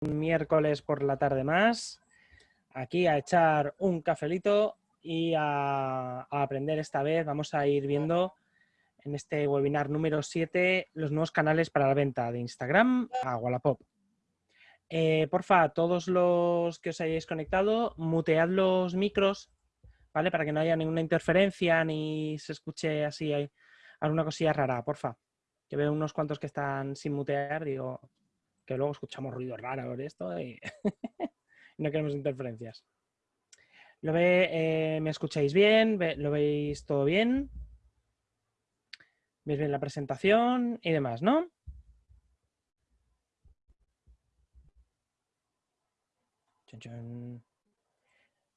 miércoles por la tarde más, aquí a echar un cafelito y a, aprender esta vez. Vamos a ir viendo en este webinar número 7 los nuevos canales para la venta de Instagram a Wallapop. Eh, porfa, todos los que os hayáis conectado, mutead los micros, ¿vale? Para que no haya ninguna interferencia ni se escuche así alguna cosilla rara, porfa. Que veo unos cuantos que están sin mutear, digo, que luego escuchamos ruido raro por esto y no queremos interferencias. ¿Lo ve, eh, ¿Me escucháis bien? ¿Lo veis todo bien? ¿Veis bien la presentación y demás, no?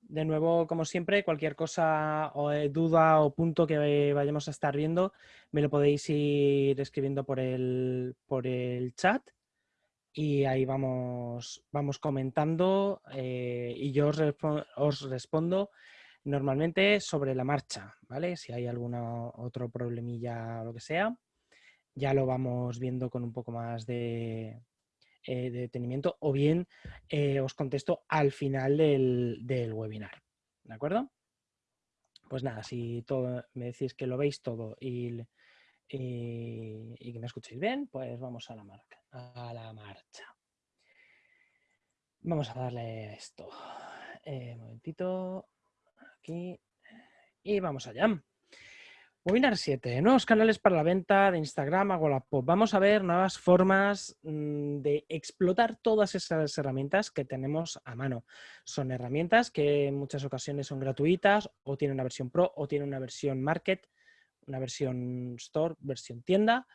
De nuevo, como siempre, cualquier cosa o eh, duda o punto que vayamos a estar viendo, me lo podéis ir escribiendo por el, por el chat y ahí vamos, vamos comentando eh, y yo os, respondo normalmente sobre la marcha, ¿vale? Si hay algún otro problemilla o lo que sea, ya lo vamos viendo con un poco más de, eh, detenimiento o bien eh, os contesto al final del, webinar, ¿de acuerdo? Pues nada, si todo, me decís que lo veis todo y, y que me escuchéis bien, pues vamos a la marca a la marcha. Vamos a darle esto. Eh, un momentito. Aquí. Y vamos allá. Webinar 7. Nuevos canales para la venta de Instagram a Wallapop. Vamos a ver nuevas formas mm, de explotar todas esas herramientas que tenemos a mano. Son herramientas que en muchas ocasiones son gratuitas o tienen una versión Pro o tienen una versión Market, una versión Store, versión tienda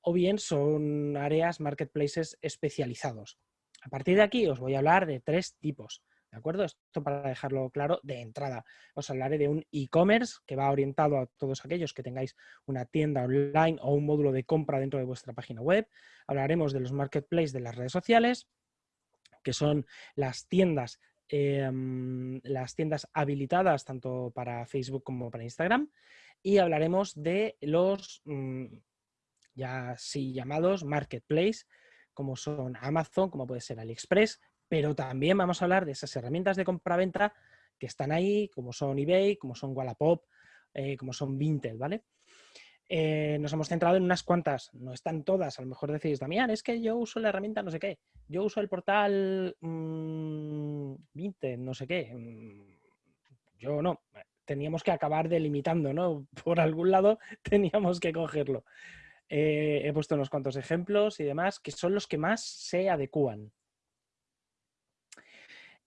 o bien son áreas marketplaces especializados. A partir de aquí os voy a hablar de tres tipos. ¿De acuerdo? Esto para dejarlo claro de entrada. Os hablaré de un e-commerce que va orientado a todos aquellos que tengáis una tienda online o un módulo de compra dentro de vuestra página web. Hablaremos de los marketplaces de las redes sociales, que son las tiendas, em, las tiendas habilitadas tanto para Facebook como para Instagram. Y hablaremos de los mm, ya sí llamados marketplace, como son Amazon, como puede ser AliExpress, pero también vamos a hablar de esas herramientas de compra-venta que están ahí, como son eBay, como son Wallapop, eh, como son Vinted, ¿vale? Eh, nos hemos centrado en unas cuantas, no están todas. A lo mejor decís, Damián, es que yo uso la herramienta no sé qué. Yo uso el portal mmm, Vinted, no sé qué. Mm, yo no. Teníamos que acabar delimitando, ¿no? Por algún lado teníamos que cogerlo. Eh, he puesto unos cuantos ejemplos y demás, que son los que más se adecúan.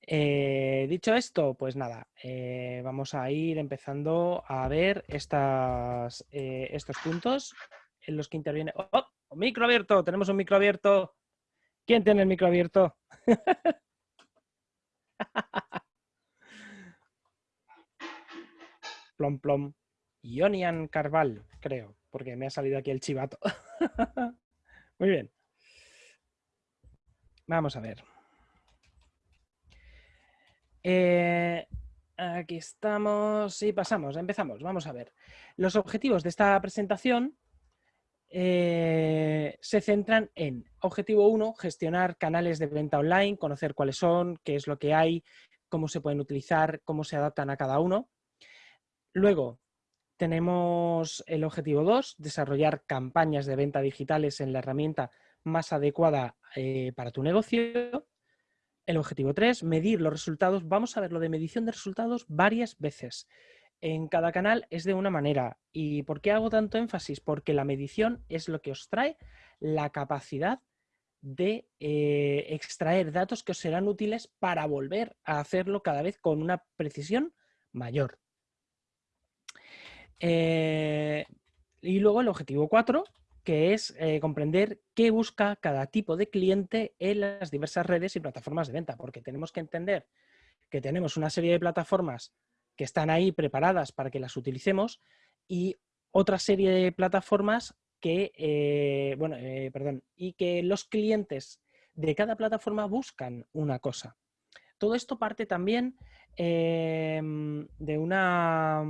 Eh, dicho esto, pues nada, eh, vamos a ir empezando a ver estas, estos puntos en los que interviene... ¡Oh! ¡Oh! ¡Micro abierto! Tenemos un micro abierto. ¿Quién tiene el micro abierto? plom plom. Ionian Carval, creo porque me ha salido aquí el chivato. Muy bien. Vamos a ver. Eh, aquí estamos y pasamos, empezamos. Vamos a ver. Los objetivos de esta presentación eh, se centran en objetivo 1, gestionar canales de venta online, conocer cuáles son, qué es lo que hay, cómo se pueden utilizar, cómo se adaptan a cada uno. Luego, tenemos el objetivo 2, desarrollar campañas de venta digitales en la herramienta más adecuada eh, para tu negocio. El objetivo 3, medir los resultados. Vamos a ver lo de medición de resultados varias veces. En cada canal es de una manera. ¿Y por qué hago tanto énfasis? Porque la medición es lo que os trae la capacidad de eh, extraer datos que os serán útiles para volver a hacerlo cada vez con una precisión mayor. Eh, y luego el objetivo 4, que es eh, comprender qué busca cada tipo de cliente en las diversas redes y plataformas de venta, porque tenemos que entender que tenemos una serie de plataformas que están ahí preparadas para que las utilicemos y otra serie de plataformas que, eh, bueno, perdón, y que los clientes de cada plataforma buscan una cosa. Todo esto parte también de una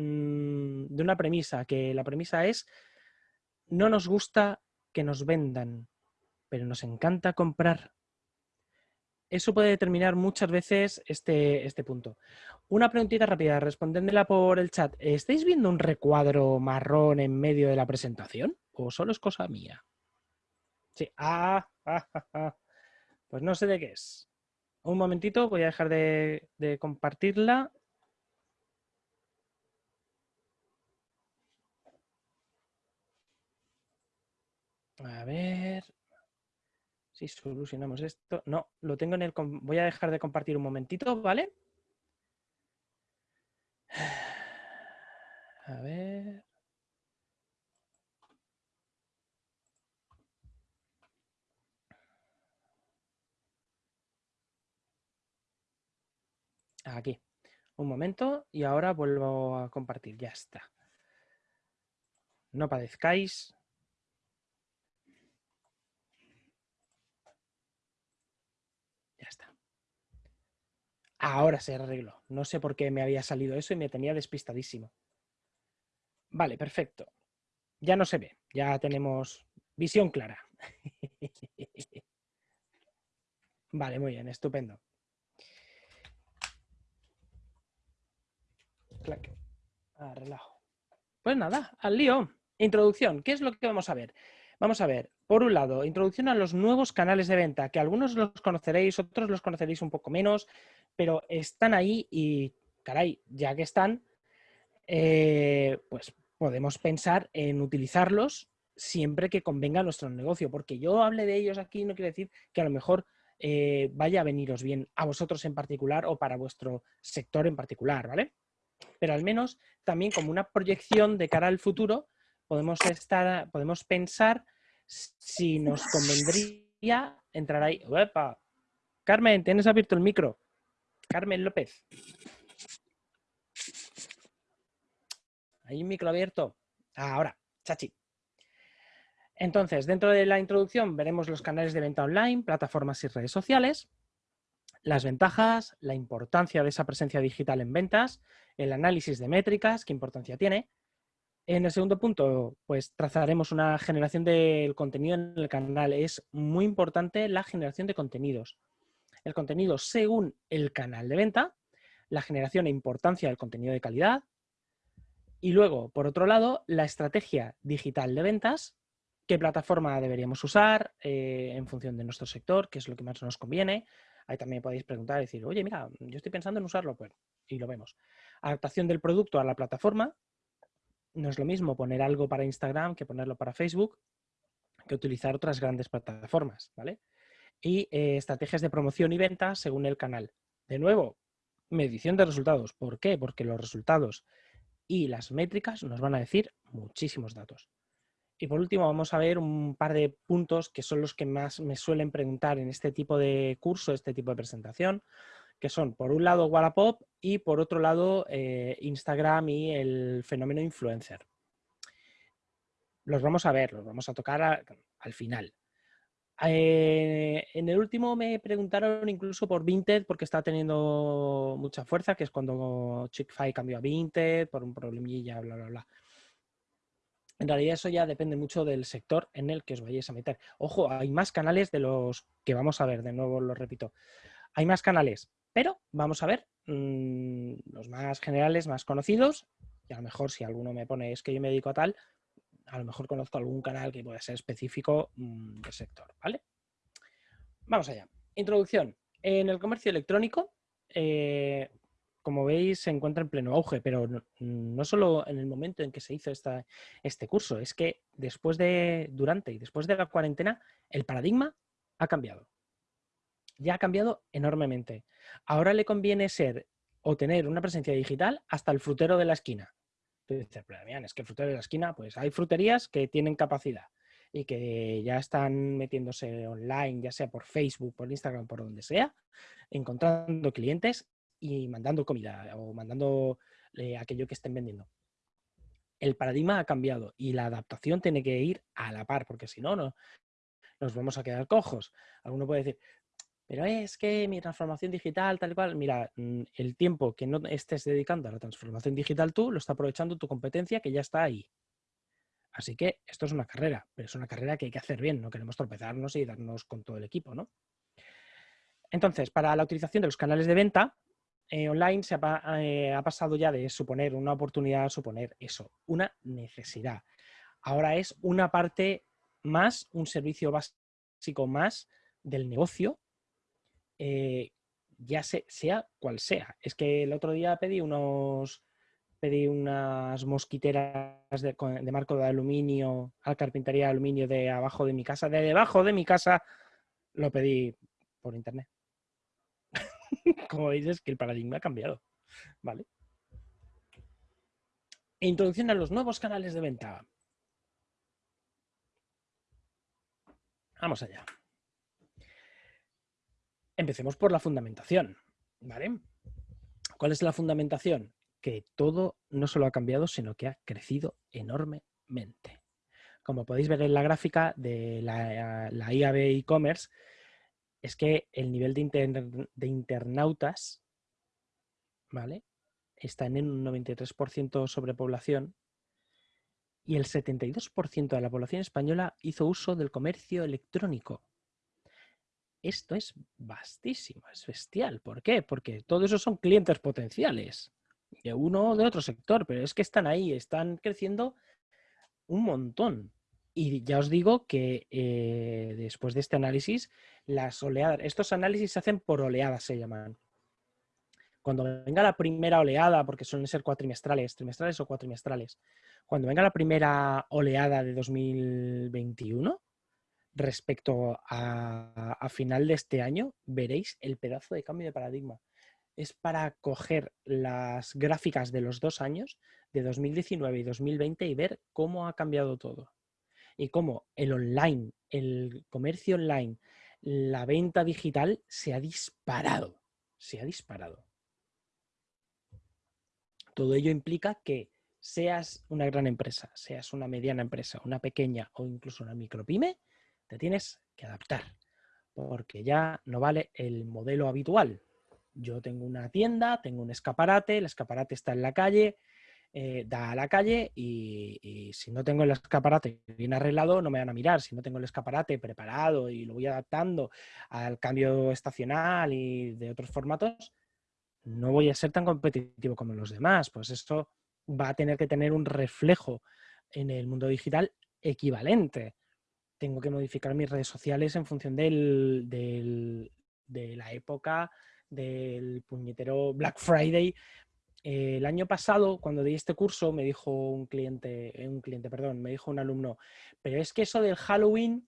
Mm, de una premisa, que la premisa es, no nos gusta que nos vendan, pero nos encanta comprar. eso puede determinar muchas veces este, este punto. Una preguntita rápida, respondéndela por el chat. ¿Estáis viendo un recuadro marrón en medio de la presentación? ¿O solo es cosa mía? Sí. Ah, ah, ah, ah. pues no sé de qué es. Un momentito, voy a dejar de, de compartirla. A ver si solucionamos esto. No, lo tengo en el... Voy a dejar de compartir un momentito, ¿vale? A ver... Aquí. Un momento y ahora vuelvo a compartir. Ya está. No padezcáis. Ya está. Ahora se arregló. No sé por qué me había salido eso y me tenía despistadísimo. Vale, perfecto. Ya no se ve. Ya tenemos visión clara. vale, muy bien, estupendo. Ah, relajo. Pues nada, al lío. Introducción. ¿Qué es lo que vamos a ver? Vamos a ver, por un lado, introducción a los nuevos canales de venta, que algunos los conoceréis, otros los conoceréis un poco menos, pero están ahí y, caray, ya que están, eh, pues podemos pensar en utilizarlos siempre que convenga a nuestro negocio, porque yo hable de ellos aquí no quiere decir que a lo mejor eh, vaya a veniros bien a vosotros en particular o para vuestro sector en particular, ¿vale? pero al menos también como una proyección de cara al futuro podemos, estar, podemos pensar si nos convendría entrar ahí. ¡Uepa! Carmen, tienes abierto el micro. Carmen López. Hay un micro abierto. ahora, chachi. Entonces, dentro de la introducción veremos los canales de venta online, plataformas y redes sociales las ventajas, la importancia de esa presencia digital en ventas, el análisis de métricas, qué importancia tiene. En el segundo punto, pues trazaremos una generación del contenido en el canal. Es muy importante la generación de contenidos. El contenido según el canal de venta, la generación e importancia del contenido de calidad. Y luego, por otro lado, la estrategia digital de ventas, qué plataforma deberíamos usar eh, en función de nuestro sector, qué es lo que más nos conviene, Ahí también podéis preguntar y decir, oye, mira, yo estoy pensando en usarlo, pues, y lo vemos. Adaptación del producto a la plataforma. No es lo mismo poner algo para Instagram que ponerlo para Facebook, que utilizar otras grandes plataformas, ¿vale? Y eh, estrategias de promoción y venta según el canal. De nuevo, medición de resultados. ¿Por qué? Porque los resultados y las métricas nos van a decir muchísimos datos. Y por último vamos a ver un par de puntos que son los que más me suelen preguntar en este tipo de curso, este tipo de presentación, que son por un lado Wallapop y por otro lado eh, Instagram y el fenómeno influencer. Los vamos a ver, los vamos a tocar al final. Eh, en el último me preguntaron incluso por Vinted porque está teniendo mucha fuerza, que es cuando Chick-fil cambió a Vinted por un problemilla, bla, bla, bla. En realidad eso ya depende mucho del sector en el que os vayáis a meter. Ojo, hay más canales de los que vamos a ver, de nuevo lo repito. Hay más canales, pero vamos a ver mm, los más generales, más conocidos, y a lo mejor si alguno me pone es que yo me dedico a tal, a lo mejor conozco algún canal que pueda ser específico mm, del sector, ¿vale? Vamos allá. Introducción. En el comercio electrónico, eh, como veis, se encuentra en pleno auge, pero no, solo en el momento en que se hizo esta, este curso, es que después de, durante y después de la cuarentena, el paradigma ha cambiado. Ya ha cambiado enormemente. Ahora le conviene ser o tener una presencia digital hasta el frutero de la esquina. Tú dices, pero bien, es que el frutero de la esquina, pues hay fruterías que tienen capacidad y que ya están metiéndose online, ya sea por Facebook, por Instagram, por donde sea, encontrando clientes y mandando comida o mandando eh, aquello que estén vendiendo. El paradigma ha cambiado y la adaptación tiene que ir a la par, porque si no, no nos vamos a quedar cojos. Alguno puede decir, pero es que mi transformación digital, tal cual, mira, mm, el tiempo que no estés dedicando a la transformación digital tú, lo está aprovechando tu competencia que ya está ahí. Así que esto es una carrera, pero es una carrera que hay que hacer bien, no queremos tropezarnos y darnos con todo el equipo, ¿no? Entonces, para la utilización de los canales de venta eh, online se ha, eh, ha, pasado ya de suponer una oportunidad a suponer eso, una necesidad. Ahora es una parte más, un servicio básico más del negocio, eh, ya sea cual sea. Es que el otro día pedí unos pedí unas mosquiteras de, de, marco de aluminio al carpintería de aluminio de abajo de mi casa, de debajo de mi casa, lo pedí por internet. Como veis es que el paradigma ha cambiado. ¿Vale? Introducción a los nuevos canales de venta. Vamos allá. Empecemos por la fundamentación. ¿Vale? ¿Cuál es la fundamentación? Que todo no solo ha cambiado, sino que ha crecido enormemente. Como podéis ver en la gráfica de la, IAB e-commerce, es que el nivel de, internautas ¿vale? está en un 93% sobrepoblación y el 72% de la población española hizo uso del comercio electrónico. Esto es vastísimo, es bestial. ¿Por qué? Porque todos esos son clientes potenciales, de uno o de otro sector, pero es que están ahí, están creciendo un montón. Y ya os digo que eh, después de este análisis, las oleadas, estos análisis se hacen por oleadas, se llaman. Cuando venga la primera oleada, porque suelen ser cuatrimestrales, trimestrales o cuatrimestrales, cuando venga la primera oleada de 2021, respecto a, final de este año, veréis el pedazo de cambio de paradigma. Es para coger las gráficas de los dos años, de 2019 y 2020, y ver cómo ha cambiado todo y cómo el online, el comercio online, la venta digital se ha disparado. Se ha disparado. Todo ello implica que seas una gran empresa, seas una mediana empresa, una pequeña o incluso una micropyme, te tienes que adaptar, porque ya no vale el modelo habitual. Yo tengo una tienda, tengo un escaparate, el escaparate está en la calle, eh, da a la calle y, si no tengo el escaparate bien arreglado no me van a mirar. Si no tengo el escaparate preparado y lo voy adaptando al cambio estacional y de otros formatos, no voy a ser tan competitivo como los demás. Pues esto va a tener que tener un reflejo en el mundo digital equivalente. Tengo que modificar mis redes sociales en función del, de la época del puñetero Black Friday el año pasado, cuando di este curso, me dijo un cliente, eh, un cliente, perdón, me dijo un alumno, pero es que eso del Halloween,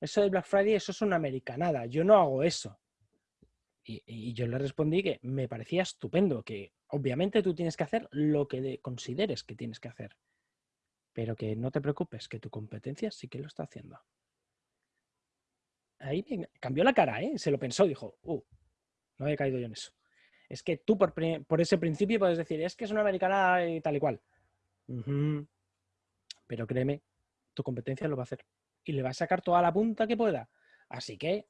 eso del Black Friday, eso es una americanada, yo no hago eso. Y, yo le respondí que me parecía estupendo, que obviamente tú tienes que hacer lo que consideres que tienes que hacer, pero que no te preocupes, que tu competencia sí que lo está haciendo. Ahí cambió la cara, ¿eh? se lo pensó, dijo, uh, no había caído yo en eso. Es que tú por, ese principio puedes decir, es que es una americana y tal y cual. Pero créeme, tu competencia lo va a hacer. Y le va a sacar toda la punta que pueda. Así que,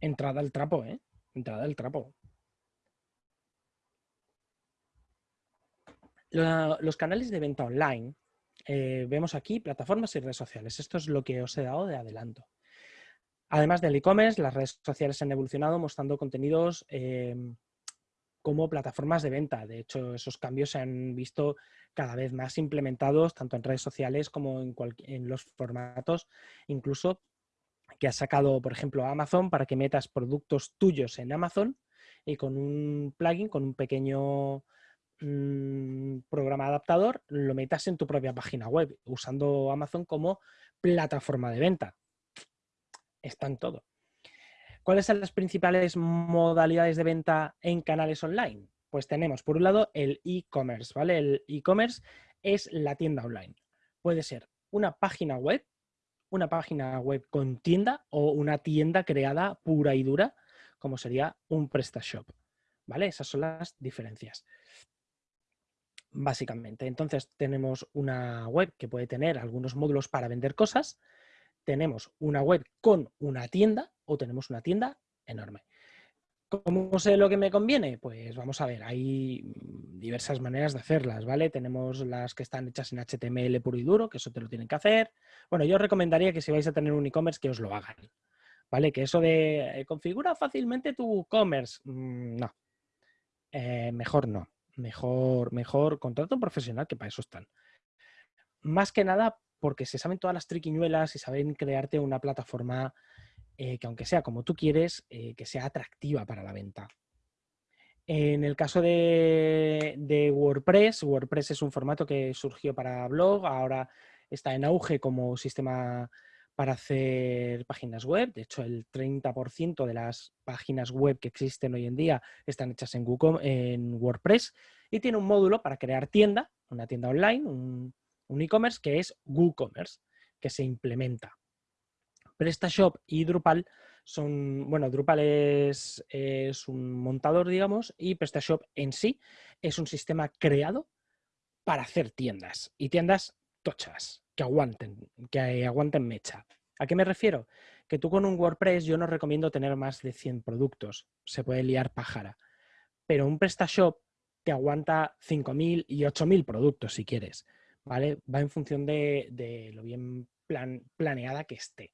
entrada al trapo, ¿eh? Entrada al trapo. los canales de venta online, eh, vemos aquí plataformas y redes sociales. Esto es lo que os he dado de adelanto. Además del e-commerce, las redes sociales han evolucionado mostrando contenidos eh, como plataformas de venta. De hecho, esos cambios se han visto cada vez más implementados tanto en redes sociales como en, en los formatos, incluso que ha sacado, por ejemplo, Amazon para que metas productos tuyos en Amazon y con un plugin, con un pequeño mm, programa adaptador, lo metas en tu propia página web, usando Amazon como plataforma de venta. Está en todo. ¿Cuáles son las principales modalidades de venta en canales online? Pues tenemos, por un lado, el e-commerce, ¿vale? El e-commerce es la tienda online. Puede ser una página web, una página web con tienda o una tienda creada pura y dura, como sería un PrestaShop, ¿vale? Esas son las diferencias básicamente. Entonces tenemos una web que puede tener algunos módulos para vender cosas, tenemos una web con una tienda o tenemos una tienda enorme. ¿Cómo sé lo que me conviene? Pues vamos a ver, hay diversas maneras de hacerlas, ¿vale? Tenemos las que están hechas en HTML puro y duro, que eso te lo tienen que hacer. Bueno, yo os recomendaría que si vais a tener un e-commerce que os lo hagan, ¿Vale? Que eso de eh, configura fácilmente tu e-commerce, mm, no. Eh, mejor no. Mejor, mejor contrato un profesional que para eso están. Más que nada porque se saben todas las triquiñuelas y saben crearte una plataforma que aunque sea como tú quieres, que sea atractiva para la venta. En el caso de, WordPress, WordPress es un formato que surgió para blog, ahora está en auge como sistema para hacer páginas web. De hecho, el 30% de las páginas web que existen hoy en día están hechas en, Google, en WordPress y tiene un módulo para crear tienda, una tienda online, un, un e-commerce que es WooCommerce, que se implementa. PrestaShop y Drupal son, bueno, Drupal es, un montador, digamos, y PrestaShop en sí es un sistema creado para hacer tiendas y tiendas tochas, que aguanten, que aguanten mecha. ¿A qué me refiero? Que tú con un WordPress yo no recomiendo tener más de 100 productos, se puede liar pájara, pero un PrestaShop te aguanta 5.000 y 8.000 productos si quieres, ¿vale? Va en función de, lo bien planeada que esté.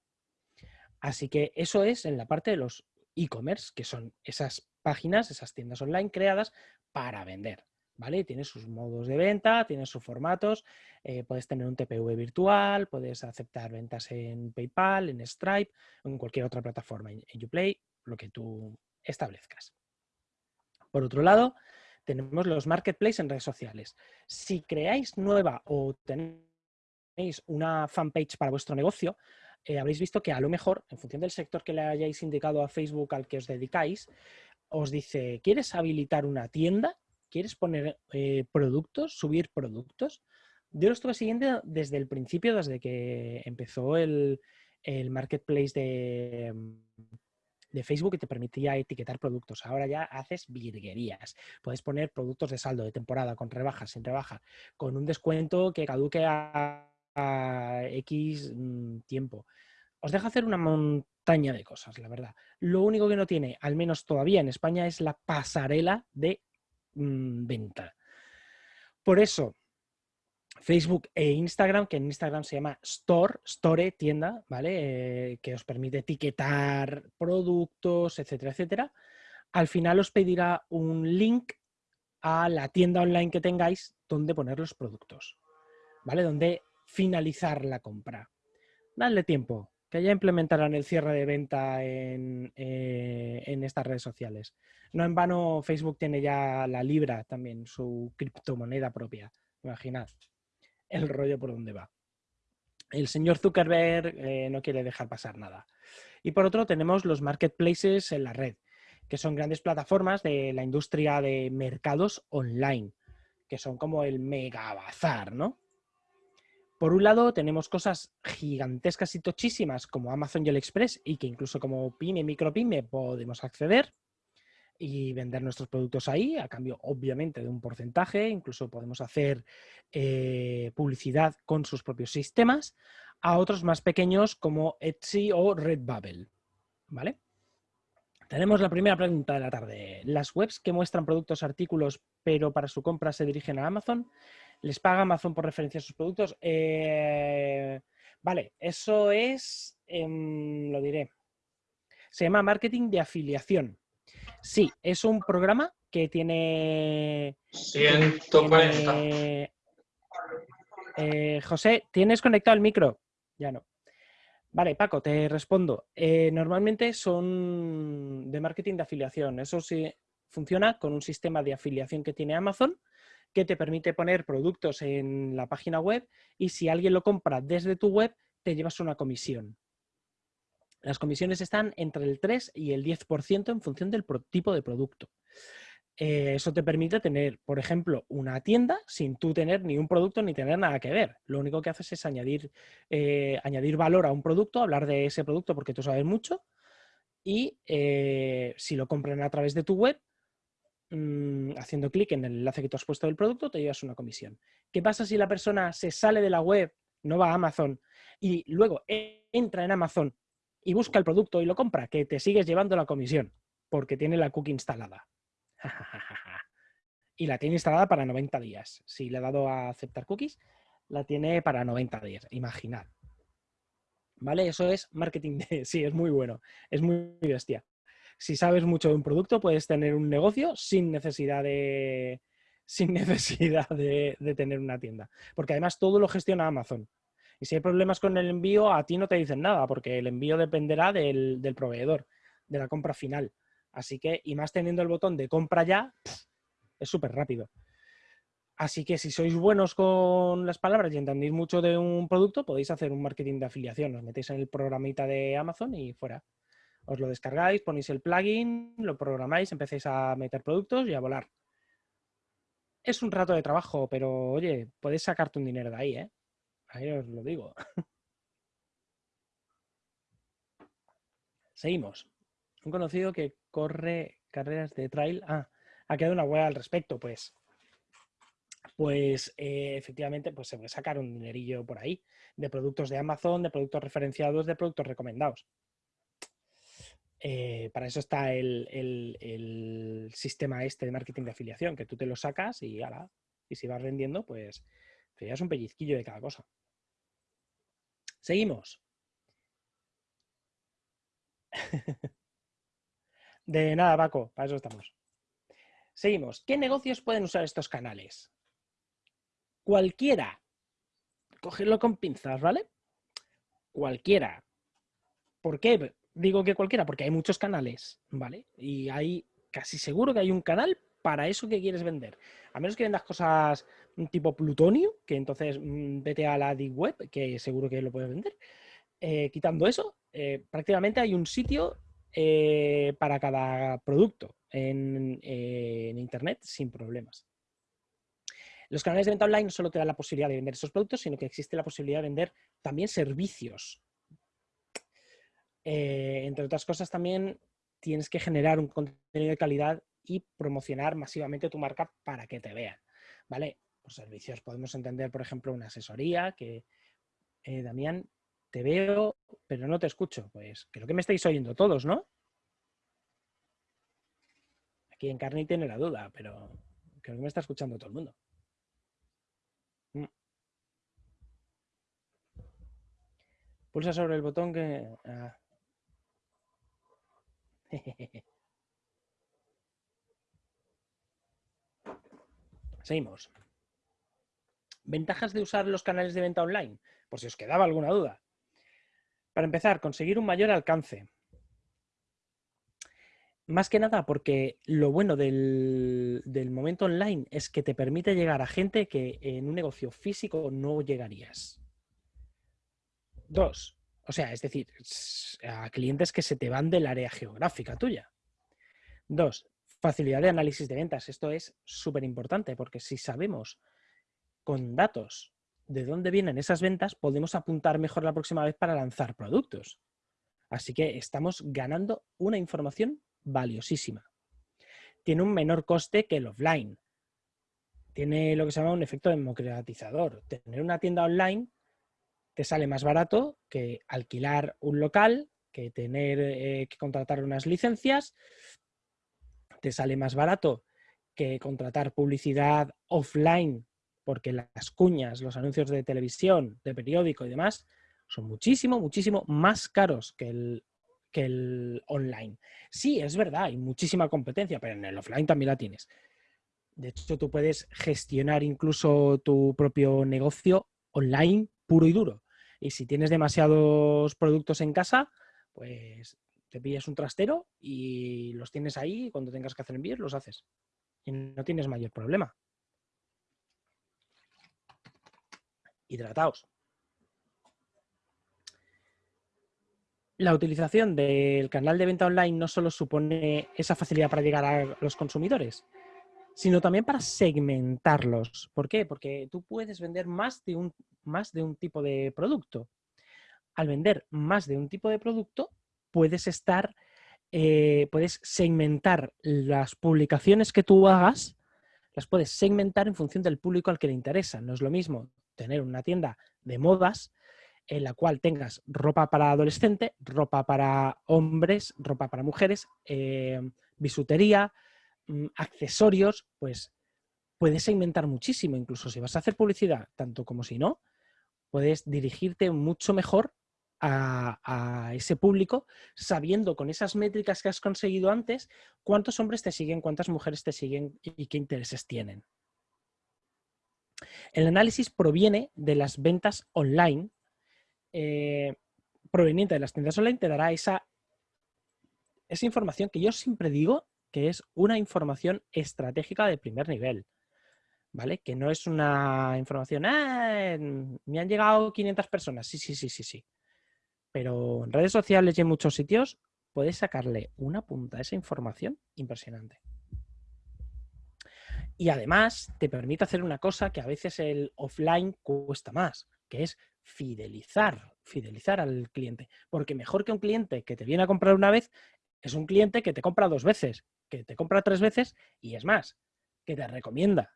Así que eso es en la parte de los e-commerce, que son esas páginas, esas tiendas online creadas para vender. ¿Vale? Tiene sus modos de venta, tiene sus formatos, eh, puedes tener un TPV virtual, puedes aceptar ventas en PayPal, en Stripe en cualquier otra plataforma, en Uplay, lo que tú establezcas. Por otro lado, tenemos los marketplaces en redes sociales. Si creáis nueva o tenéis una fanpage para vuestro negocio, eh, habréis visto que a lo mejor, en función del sector que le hayáis indicado a Facebook al que os dedicáis, os dice, ¿quieres habilitar una tienda? ¿Quieres poner eh, productos, subir productos? Yo lo estuve siguiendo desde el principio, desde que empezó el, marketplace de, Facebook que te permitía etiquetar productos. Ahora ya haces virguerías. Puedes poner productos de saldo de temporada, con rebajas, sin rebaja, con un descuento que caduque a a X mm, tiempo. Os deja hacer una montaña de cosas, la verdad. Lo único que no tiene, al menos todavía en España, es la pasarela de mm, venta. Por eso, Facebook e Instagram, que en Instagram se llama Store, Store, tienda, ¿vale? Eh, que os permite etiquetar productos, etcétera, etcétera. Al final os pedirá un link a la tienda online que tengáis donde poner los productos, ¿vale? Donde finalizar la compra. Dale tiempo, que ya implementarán el cierre de venta en, eh, en, estas redes sociales. No en vano Facebook tiene ya la Libra también, su criptomoneda propia. Imaginad el rollo por donde va. El señor Zuckerberg eh, no quiere dejar pasar nada. Y por otro tenemos los marketplaces en la red, que son grandes plataformas de la industria de mercados online, que son como el mega bazar, ¿no? Por un lado, tenemos cosas gigantescas y tochísimas como Amazon y AliExpress y que incluso como pyme, micropyme podemos acceder y vender nuestros productos ahí, a cambio, obviamente, de un porcentaje. Incluso podemos hacer eh, publicidad con sus propios sistemas a otros más pequeños como Etsy o Redbubble. ¿Vale? Tenemos la primera pregunta de la tarde. ¿Las webs que muestran productos, artículos, pero para su compra se dirigen a Amazon? Les paga Amazon por referencia a sus productos. Eh, vale, eso es, em, lo diré, se llama marketing de afiliación. Sí, es un programa que tiene... 140. Eh, José, ¿tienes conectado el micro? Ya no. Vale, Paco, te respondo. Eh, normalmente son de marketing de afiliación. Eso sí funciona con un sistema de afiliación que tiene Amazon que te permite poner productos en la página web y si alguien lo compra desde tu web, te llevas una comisión. Las comisiones están entre el 3 y el 10% en función del tipo de producto. Eh, eso te permite tener, por ejemplo, una tienda sin tú tener ni un producto ni tener nada que ver. Lo único que haces es añadir, eh, añadir valor a un producto, hablar de ese producto porque tú sabes mucho y eh, si lo compran a través de tu web, Mm, haciendo clic en el enlace que tú has puesto del producto, te llevas una comisión. ¿Qué pasa si la persona se sale de la web, no va a Amazon y luego entra en Amazon y busca el producto y lo compra? Que te sigues llevando la comisión porque tiene la cookie instalada. y la tiene instalada para 90 días. Si le he dado a aceptar cookies, la tiene para 90 días. Imaginad. ¿Vale? Eso es marketing de... Sí, es muy bueno, es muy bestia. Si sabes mucho de un producto, puedes tener un negocio sin necesidad de, sin necesidad de, tener una tienda. Porque además todo lo gestiona Amazon. Y si hay problemas con el envío, a ti no te dicen nada, porque el envío dependerá del, proveedor, de la compra final. Así que, y más teniendo el botón de compra ya, es súper rápido. Así que si sois buenos con las palabras y entendéis mucho de un producto, podéis hacer un marketing de afiliación. Os metéis en el programita de Amazon y fuera. Os lo descargáis, ponéis el plugin, lo programáis, empecéis a meter productos y a volar. Es un rato de trabajo, pero oye, puedes sacarte un dinero de ahí, ¿eh? Ahí os lo digo. Seguimos. Un conocido que corre carreras de trail. Ah, ha quedado una web al respecto, pues pues eh, efectivamente pues se puede sacar un dinerillo por ahí de productos de Amazon, de productos referenciados, de productos recomendados. Eh, para eso está el, sistema este de marketing de afiliación, que tú te lo sacas y, ala, y si vas vendiendo, pues te llevas un pellizquillo de cada cosa. Seguimos. de nada, Paco, para eso estamos. Seguimos. ¿Qué negocios pueden usar estos canales? Cualquiera. Cogerlo con pinzas, ¿vale? Cualquiera. ¿Por qué? Digo que cualquiera, porque hay muchos canales, ¿vale? Y hay casi seguro que hay un canal para eso que quieres vender. A menos que vendas cosas tipo plutonio, que entonces mm, vete a la Deep Web, que seguro que lo puedes vender. Eh, quitando eso, eh, prácticamente hay un sitio eh, para cada producto en, Internet sin problemas. Los canales de venta online no solo te dan la posibilidad de vender esos productos, sino que existe la posibilidad de vender también servicios. Eh, entre otras cosas, también tienes que generar un contenido de calidad y promocionar masivamente tu marca para que te vean. ¿Vale? Por servicios podemos entender, por ejemplo, una asesoría que, eh, Damián, te veo, pero no te escucho. Pues creo que me estáis oyendo todos, ¿no? Aquí en Carney tiene la duda, pero creo que me está escuchando todo el mundo. Mm. Pulsa sobre el botón que... Ah. Seguimos. Ventajas de usar los canales de venta online, por si os quedaba alguna duda. Para empezar, conseguir un mayor alcance. Más que nada porque lo bueno del, momento online es que te permite llegar a gente que en un negocio físico no llegarías. Dos, o sea, es decir, a clientes que se te van del área geográfica tuya. Dos, facilidad de análisis de ventas. Esto es súper importante porque si sabemos con datos de dónde vienen esas ventas, podemos apuntar mejor la próxima vez para lanzar productos. Así que estamos ganando una información valiosísima. Tiene un menor coste que el offline. Tiene lo que se llama un efecto democratizador. Tener una tienda online te sale más barato que alquilar un local, que tener eh, que contratar unas licencias. Te sale más barato que contratar publicidad offline, porque las cuñas, los anuncios de televisión, de periódico y demás son muchísimo, muchísimo más caros que el que el online. Sí, es verdad, hay muchísima competencia, pero en el offline también la tienes. De hecho, tú puedes gestionar incluso tu propio negocio online puro y duro. Y si tienes demasiados productos en casa, pues te pillas un trastero y los tienes ahí cuando tengas que hacer envíos los haces. Y no tienes mayor problema. Hidrataos. la utilización del canal de venta online no solo supone esa facilidad para llegar a los consumidores, sino también para segmentarlos. ¿Por qué? Porque tú puedes vender más de un, más de un tipo de producto. Al vender más de un tipo de producto, puedes estar, eh, puedes segmentar las publicaciones que tú hagas, las puedes segmentar en función del público al que le interesa. No es lo mismo tener una tienda de modas en la cual tengas ropa para adolescente, ropa para hombres, ropa para mujeres, eh, bisutería, accesorios, pues puedes segmentar muchísimo, incluso si vas a hacer publicidad, tanto como si no, puedes dirigirte mucho mejor a, ese público sabiendo con esas métricas que has conseguido antes cuántos hombres te siguen, cuántas mujeres te siguen y qué intereses tienen. El análisis proviene de las ventas online, eh, proveniente de las tiendas online, te dará esa, esa información que yo siempre digo que es una información estratégica de primer nivel. ¿Vale? Que no es una información, ah, me han llegado 500 personas, sí, sí, sí, sí, sí. Pero en redes sociales y en muchos sitios puedes sacarle una punta a esa información impresionante. Y además te permite hacer una cosa que a veces el offline cuesta más, que es fidelizar, fidelizar al cliente. Porque mejor que un cliente que te viene a comprar una vez es un cliente que te compra dos veces, que te compra tres veces y es más, que te recomienda.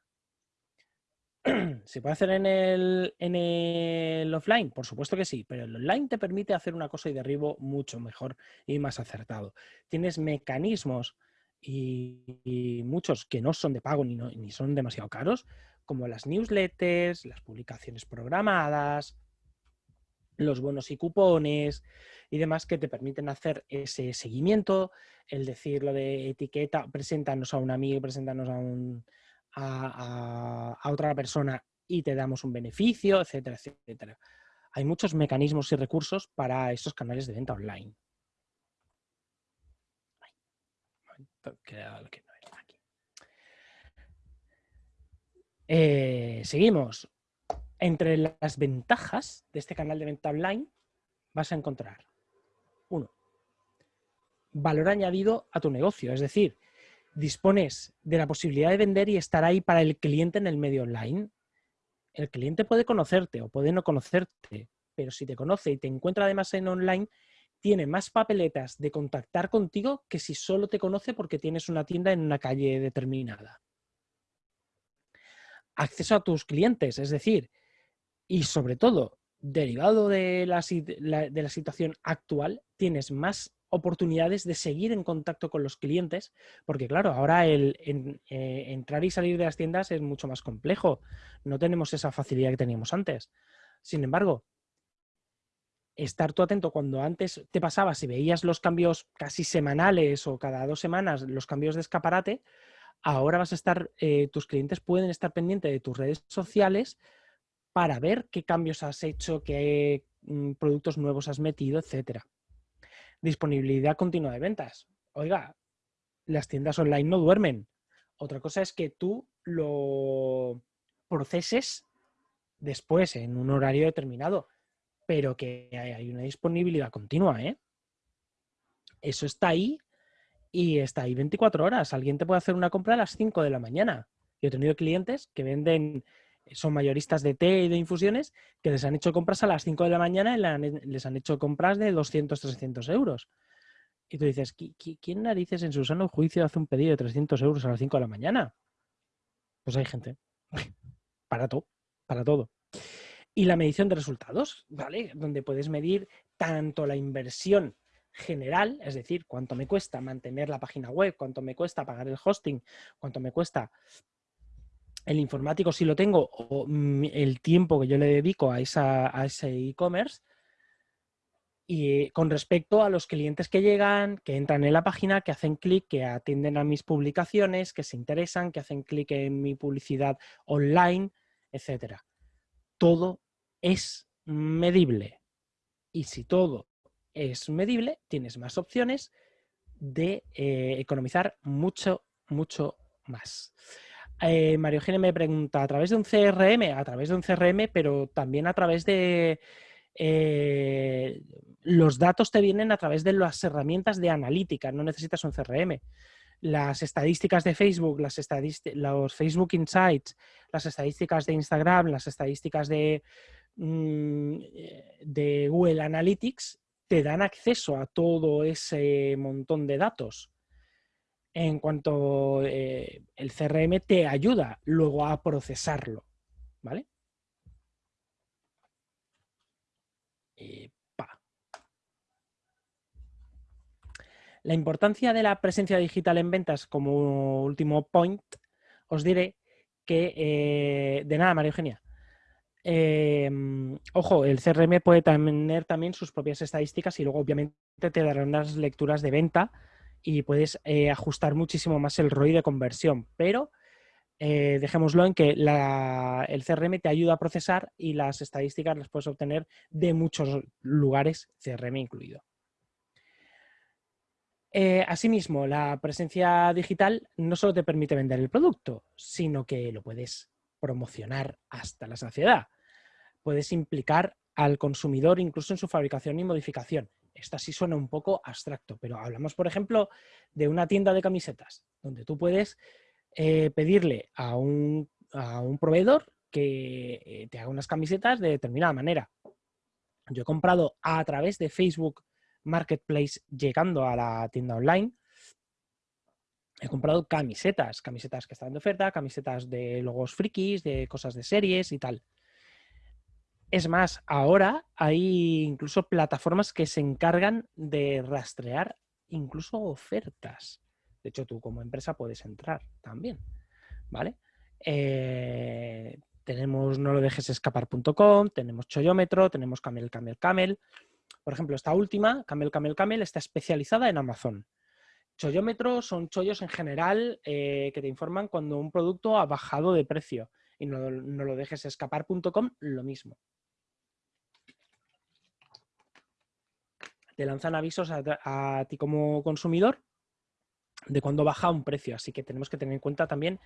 ¿Se puede hacer en el, en el, offline? Por supuesto que sí, pero el online te permite hacer una cosa y derribo mucho mejor y más acertado. Tienes mecanismos y, muchos que no son de pago ni, ni son demasiado caros, como las newsletters, las publicaciones programadas, los bonos y cupones y demás que te permiten hacer ese seguimiento, el decir lo de etiqueta, preséntanos a un amigo, preséntanos a, un, a, otra persona y te damos un beneficio, etcétera, etcétera. Hay muchos mecanismos y recursos para estos canales de venta online. Eh, seguimos. Entre las ventajas de este canal de venta online vas a encontrar, uno, valor añadido a tu negocio. Es decir, dispones de la posibilidad de vender y estar ahí para el cliente en el medio online. El cliente puede conocerte o puede no conocerte, pero si te conoce y te encuentra además en online, tiene más papeletas de contactar contigo que si solo te conoce porque tienes una tienda en una calle determinada. Acceso a tus clientes, es decir, y sobre todo, derivado de la, de la situación actual, tienes más oportunidades de seguir en contacto con los clientes, porque claro, ahora el eh, entrar y salir de las tiendas es mucho más complejo. No tenemos esa facilidad que teníamos antes. Sin embargo, estar tú atento cuando antes te pasaba, si veías los cambios casi semanales o cada dos semanas, los cambios de escaparate, ahora vas a estar, eh, tus clientes pueden estar pendientes de tus redes sociales para ver qué cambios has hecho, qué mm, productos nuevos has metido, etcétera. Disponibilidad continua de ventas. Oiga, las tiendas online no duermen. Otra cosa es que tú lo proceses después en un horario determinado pero que hay una disponibilidad continua, ¿eh? Eso está ahí y está ahí 24 horas. Alguien te puede hacer una compra a las 5 de la mañana. Yo he tenido clientes que venden, son mayoristas de té y de infusiones, que les han hecho compras a las 5 de la mañana y les han hecho compras de 200, 300 euros. Y tú dices, ¿quién narices en su sano juicio hace un pedido de 300 euros a las 5 de la mañana? Pues hay gente. Para todo, para todo y la medición de resultados, ¿vale? Donde puedes medir tanto la inversión general, es decir, cuánto me cuesta mantener la página web, cuánto me cuesta pagar el hosting, cuánto me cuesta el informático si lo tengo o el tiempo que yo le dedico a, esa, ese e-commerce y con respecto a los clientes que llegan, que entran en la página, que hacen clic, que atienden a mis publicaciones, que se interesan, que hacen clic en mi publicidad online, etcétera. Todo es medible. Y si todo es medible, tienes más opciones de eh, economizar mucho, mucho más. Eh, Mario Gene me pregunta, ¿a través de un CRM? A través de un CRM, pero también a través de... Eh, los datos te vienen a través de las herramientas de analítica, no necesitas un CRM. Las estadísticas de Facebook, las los Facebook Insights, las estadísticas de Instagram, las estadísticas de, Mm, de Google Analytics te dan acceso a todo ese montón de datos. En cuanto eh, el CRM te ayuda luego a procesarlo, ¿vale? La importancia de la presencia digital en ventas como último point, os diré que, eh, de nada, María Eugenia, em, ojo, el CRM puede tener también sus propias estadísticas y luego obviamente te darán unas lecturas de venta y puedes eh, ajustar muchísimo más el ROI de conversión, pero eh, dejémoslo en que el CRM te ayuda a procesar y las estadísticas las puedes obtener de muchos lugares, CRM incluido. Eh, asimismo, la presencia digital no solo te permite vender el producto, sino que lo puedes promocionar hasta la saciedad. Puedes implicar al consumidor incluso en su fabricación y modificación. Esto sí suena un poco abstracto, pero hablamos, por ejemplo, de una tienda de camisetas, donde tú puedes eh, pedirle a un, proveedor que eh, te haga unas camisetas de determinada manera. Yo he comprado a través de Facebook Marketplace llegando a la tienda online. He comprado camisetas, camisetas que están de oferta, camisetas de logos frikis, de cosas de series y tal. Es más, ahora hay incluso plataformas que se encargan de rastrear incluso ofertas. De hecho, tú como empresa puedes entrar también, ¿vale? Eh, tenemos no lo dejes escapar.com, tenemos Choyómetro, tenemos Camel, Camel, Camel. Por ejemplo, esta última, Camel, Camel, Camel, está especializada en Amazon. Choyómetro son chollos en general eh, que te informan cuando un producto ha bajado de precio. Y no, no lo dejes escapar.com, lo mismo. Te lanzan avisos a ti como consumidor de cuando baja un precio. Así que tenemos que tener en cuenta también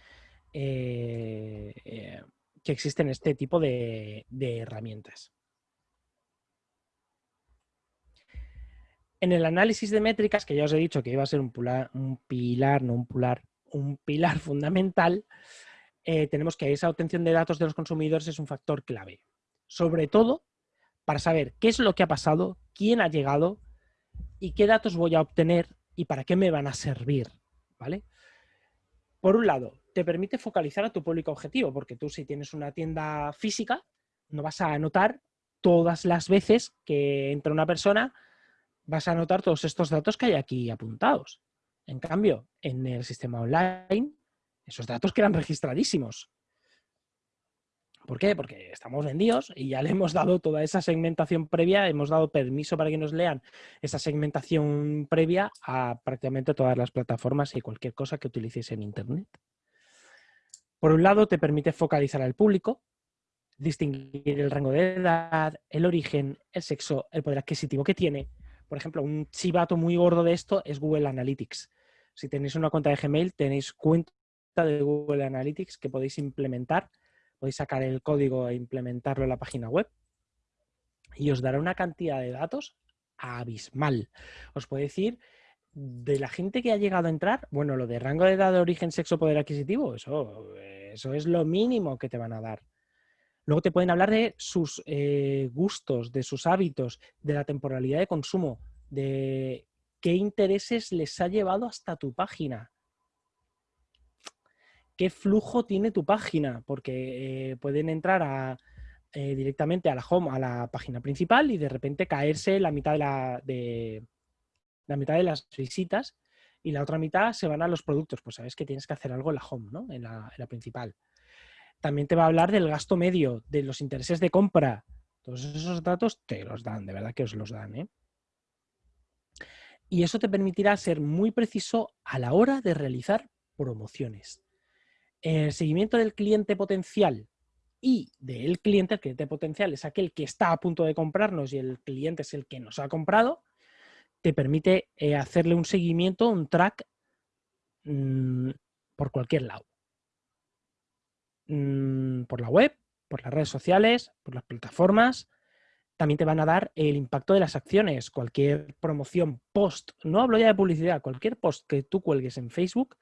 eh, eh, que existen este tipo de, herramientas. En el análisis de métricas, que ya os he dicho que iba a ser un, pilar, no un pilar, un pilar fundamental, eh, tenemos que esa obtención de datos de los consumidores es un factor clave. Sobre todo para saber qué es lo que ha pasado, quién ha llegado y qué datos voy a obtener y para qué me van a servir, ¿vale? Por un lado, te permite focalizar a tu público objetivo, porque tú si tienes una tienda física, no vas a anotar todas las veces que entra una persona, vas a anotar todos estos datos que hay aquí apuntados. En cambio, en el sistema online, esos datos quedan registradísimos. ¿Por qué? Porque estamos vendidos y ya le hemos dado toda esa segmentación previa, hemos dado permiso para que nos lean esa segmentación previa a prácticamente todas las plataformas y cualquier cosa que utilices en Internet. Por un lado, te permite focalizar al público, distinguir el rango de edad, el origen, el sexo, el poder adquisitivo que tiene. Por ejemplo, un chivato muy gordo de esto es Google Analytics. Si tenéis una cuenta de Gmail, tenéis cuenta de Google Analytics que podéis implementar podéis sacar el código e implementarlo en la página web y os dará una cantidad de datos abismal. Os puedo decir, de la gente que ha llegado a entrar, bueno, lo de rango de edad, de origen, sexo, poder adquisitivo, eso, eso es lo mínimo que te van a dar. Luego te pueden hablar de sus eh, gustos, de sus hábitos, de la temporalidad de consumo, de qué intereses les ha llevado hasta tu página qué flujo tiene tu página, porque eh, pueden entrar eh, directamente a la home, a la página principal y de repente caerse la mitad de, la, de, la mitad de las visitas y la otra mitad se van a los productos. Pues sabes que tienes que hacer algo en la home, ¿no? en, la, principal. También te va a hablar del gasto medio, de los intereses de compra. Todos esos datos te los dan, de verdad que os los dan. ¿eh? Y eso te permitirá ser muy preciso a la hora de realizar promociones el seguimiento del cliente potencial y del cliente, el cliente potencial es aquel que está a punto de comprarnos y el cliente es el que nos ha comprado, te permite eh, hacerle un seguimiento, un track mm, por cualquier lado. Mm, por la web, por las redes sociales, por las plataformas. También te van a dar el impacto de las acciones. Cualquier promoción post, no hablo ya de publicidad, cualquier post que tú cuelgues en Facebook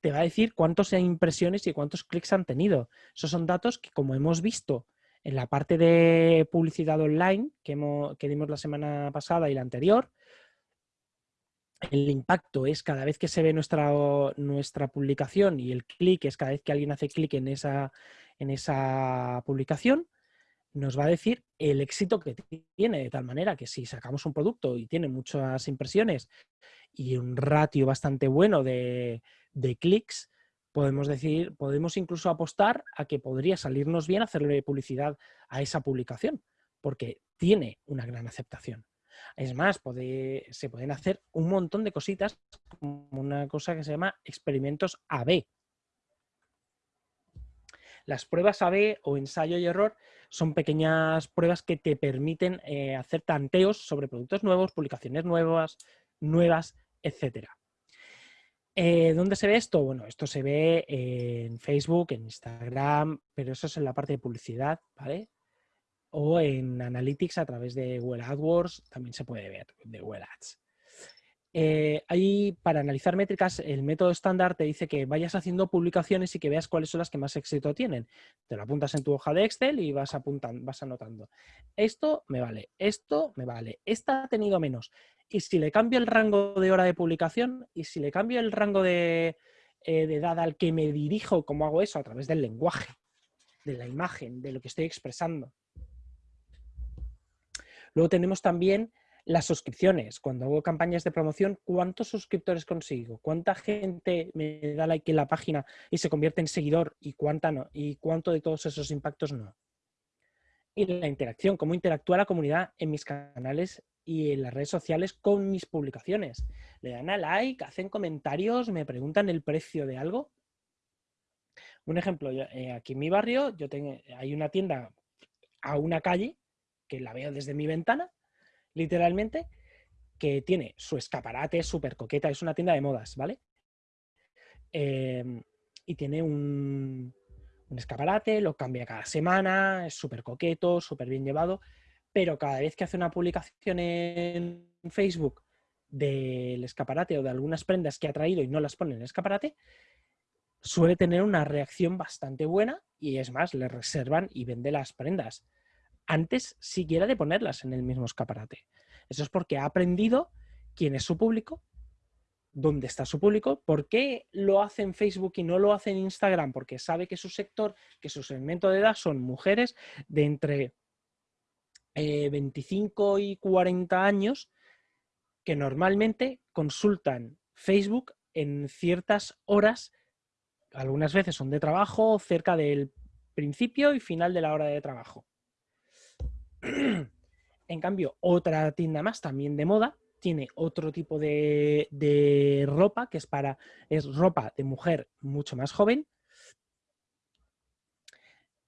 te va a decir cuántas impresiones y cuántos clics han tenido. Esos son datos que, como hemos visto en la parte de publicidad online que, que dimos la semana pasada y la anterior, el impacto es cada vez que se ve nuestra, nuestra publicación y el clic es cada vez que alguien hace clic en esa, en esa publicación, nos va a decir el éxito que tiene, de tal manera que si sacamos un producto y tiene muchas impresiones y un ratio bastante bueno de, de clics, podemos decir, podemos incluso apostar a que podría salirnos bien hacerle publicidad a esa publicación, porque tiene una gran aceptación. Es más, se pueden hacer un montón de cositas, como una cosa que se llama experimentos AB. Las pruebas AB o ensayo y error son pequeñas pruebas que te permiten eh, hacer tanteos sobre productos nuevos, publicaciones nuevas, nuevas, etcétera. Eh, ¿Dónde se ve esto? Bueno, esto se ve en Facebook, en Instagram, pero eso es en la parte de publicidad, ¿vale? O en Analytics a través de Google AdWords, también se puede ver, de Google Ads. Eh, ahí, para analizar métricas, el método estándar te dice que vayas haciendo publicaciones y que veas cuáles son las que más éxito tienen. Te lo apuntas en tu hoja de Excel y vas, apuntando, vas anotando. Esto me vale, esto me vale, esta ha tenido menos. Y si le cambio el rango de hora de publicación y si le cambio el rango de, eh, de edad al que me dirijo, ¿cómo hago eso? A través del lenguaje, de la imagen, de lo que estoy expresando. Luego tenemos también las suscripciones. Cuando hago campañas de promoción, ¿cuántos suscriptores consigo? ¿Cuánta gente me da like en la página y se convierte en seguidor? ¿Y cuánta no? ¿Y cuánto de todos esos impactos no? Y la interacción, cómo interactúa la comunidad en mis canales y en las redes sociales con mis publicaciones. ¿Le dan a like? ¿Hacen comentarios? ¿Me preguntan el precio de algo? Un ejemplo, eh, aquí en mi barrio yo tengo, hay una tienda a una calle que la veo desde mi ventana literalmente, que tiene su escaparate súper coqueta, es una tienda de modas, ¿vale? Em, y tiene un, escaparate, lo cambia cada semana, es súper coqueto, súper bien llevado, pero cada vez que hace una publicación en Facebook del escaparate o de algunas prendas que ha traído y no las pone en el escaparate, suele tener una reacción bastante buena y es más, le reservan y vende las prendas antes siquiera de ponerlas en el mismo escaparate. Eso es porque ha aprendido quién es su público, dónde está su público, por qué lo hace en Facebook y no lo hace en Instagram, porque sabe que su sector, que su segmento de edad son mujeres de entre 25 eh, y 40 años que normalmente consultan Facebook en ciertas horas, algunas veces son de trabajo, cerca del principio y final de la hora de trabajo. en cambio, otra tienda más, también de moda, tiene otro tipo de, ropa que es para es ropa de mujer mucho más joven.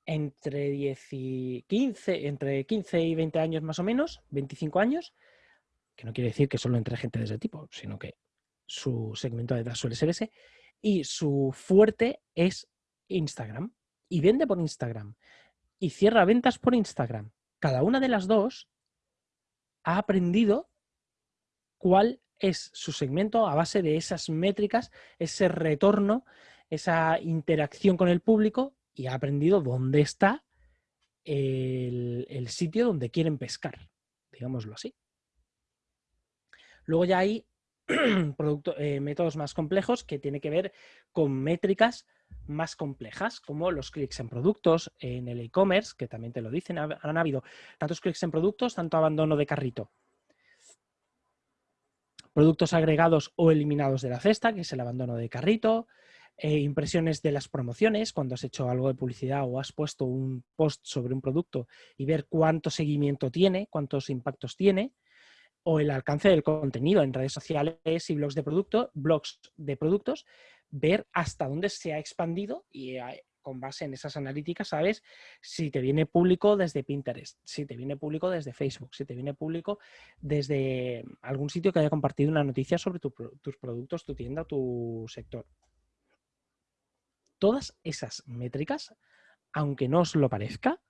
Entre 10 y 15 entre 15 y 20 años más o menos 25 años que no quiere decir que solo entre gente de ese tipo sino que su segmento de edad suele ser ese y su fuerte es Instagram y vende por Instagram y cierra ventas por Instagram cada una de las dos ha aprendido cuál es su segmento a base de esas métricas, ese retorno, esa interacción con el público y ha aprendido dónde está el, sitio donde quieren pescar, digámoslo así. Luego ya hay eh, métodos más complejos que tienen que ver con métricas más complejas, como los clics en productos en el e-commerce, que también te lo dicen, han habido tantos clics en productos, tanto abandono de carrito. Productos agregados o eliminados de la cesta, que es el abandono de carrito, eh, impresiones de las promociones, cuando has hecho algo de publicidad o has puesto un post sobre un producto y ver cuánto seguimiento tiene, cuántos impactos tiene, o el alcance del contenido en redes sociales y blogs de blogs de productos, ver hasta dónde se ha expandido y eh, con base en esas analíticas sabes si te viene público desde Pinterest, si te viene público desde Facebook, si te viene público desde algún sitio que haya compartido una noticia sobre tus productos, tu tienda, tu sector. Todas esas métricas, aunque no os lo parezca,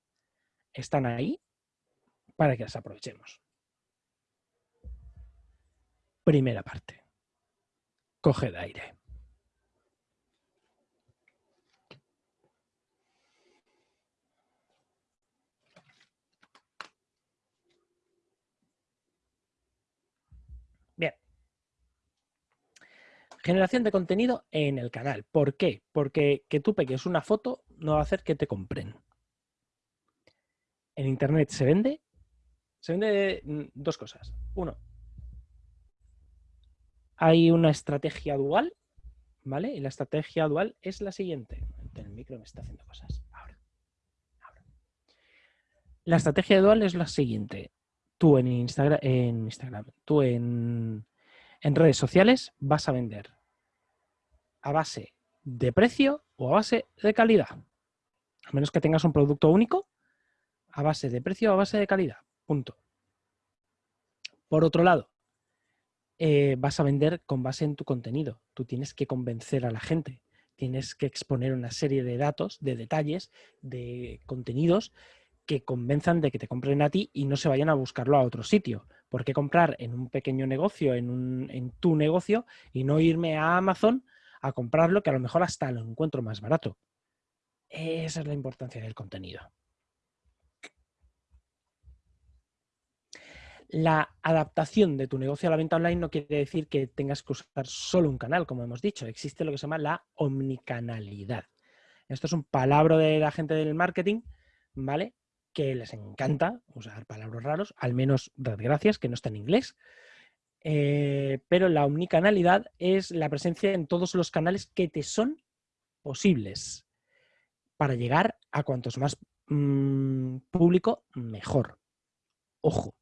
están ahí para que las aprovechemos. Primera parte. Coge de aire. Generación de contenido en el canal. ¿Por qué? Porque que tú pegues una foto no va a hacer que te compren. En Internet se vende, se vende mm, dos cosas. Uno, hay una estrategia dual, ¿vale? Y la estrategia dual es la siguiente. El micro me está haciendo cosas. Ahora. La estrategia dual es la siguiente. Tú en Instagram, en Instagram, tú en, en redes sociales vas a vender a base de precio o a base de calidad. A menos que tengas un producto único, a base de precio o a base de calidad. Punto. Por otro lado, eh, vas a vender con base en tu contenido. Tú tienes que convencer a la gente. Tienes que exponer una serie de datos, de detalles, de contenidos que convenzan de que te compren a ti y no se vayan a buscarlo a otro sitio. ¿Por qué comprar en un pequeño negocio, en, tu negocio, y no irme a Amazon a comprarlo que a lo mejor hasta lo encuentro más barato? Esa es la importancia del contenido. La adaptación de tu negocio a la venta online no quiere decir que tengas que usar solo un canal, como hemos dicho. Existe lo que se llama la omnicanalidad. Esto es un palabra de la gente del marketing, ¿vale? Que les encanta usar palabras raros, al menos gracias, que no está en inglés. Eh, pero la omnicanalidad es la presencia en todos los canales que te son posibles para llegar a cuantos más mm, público, mejor. Ojo,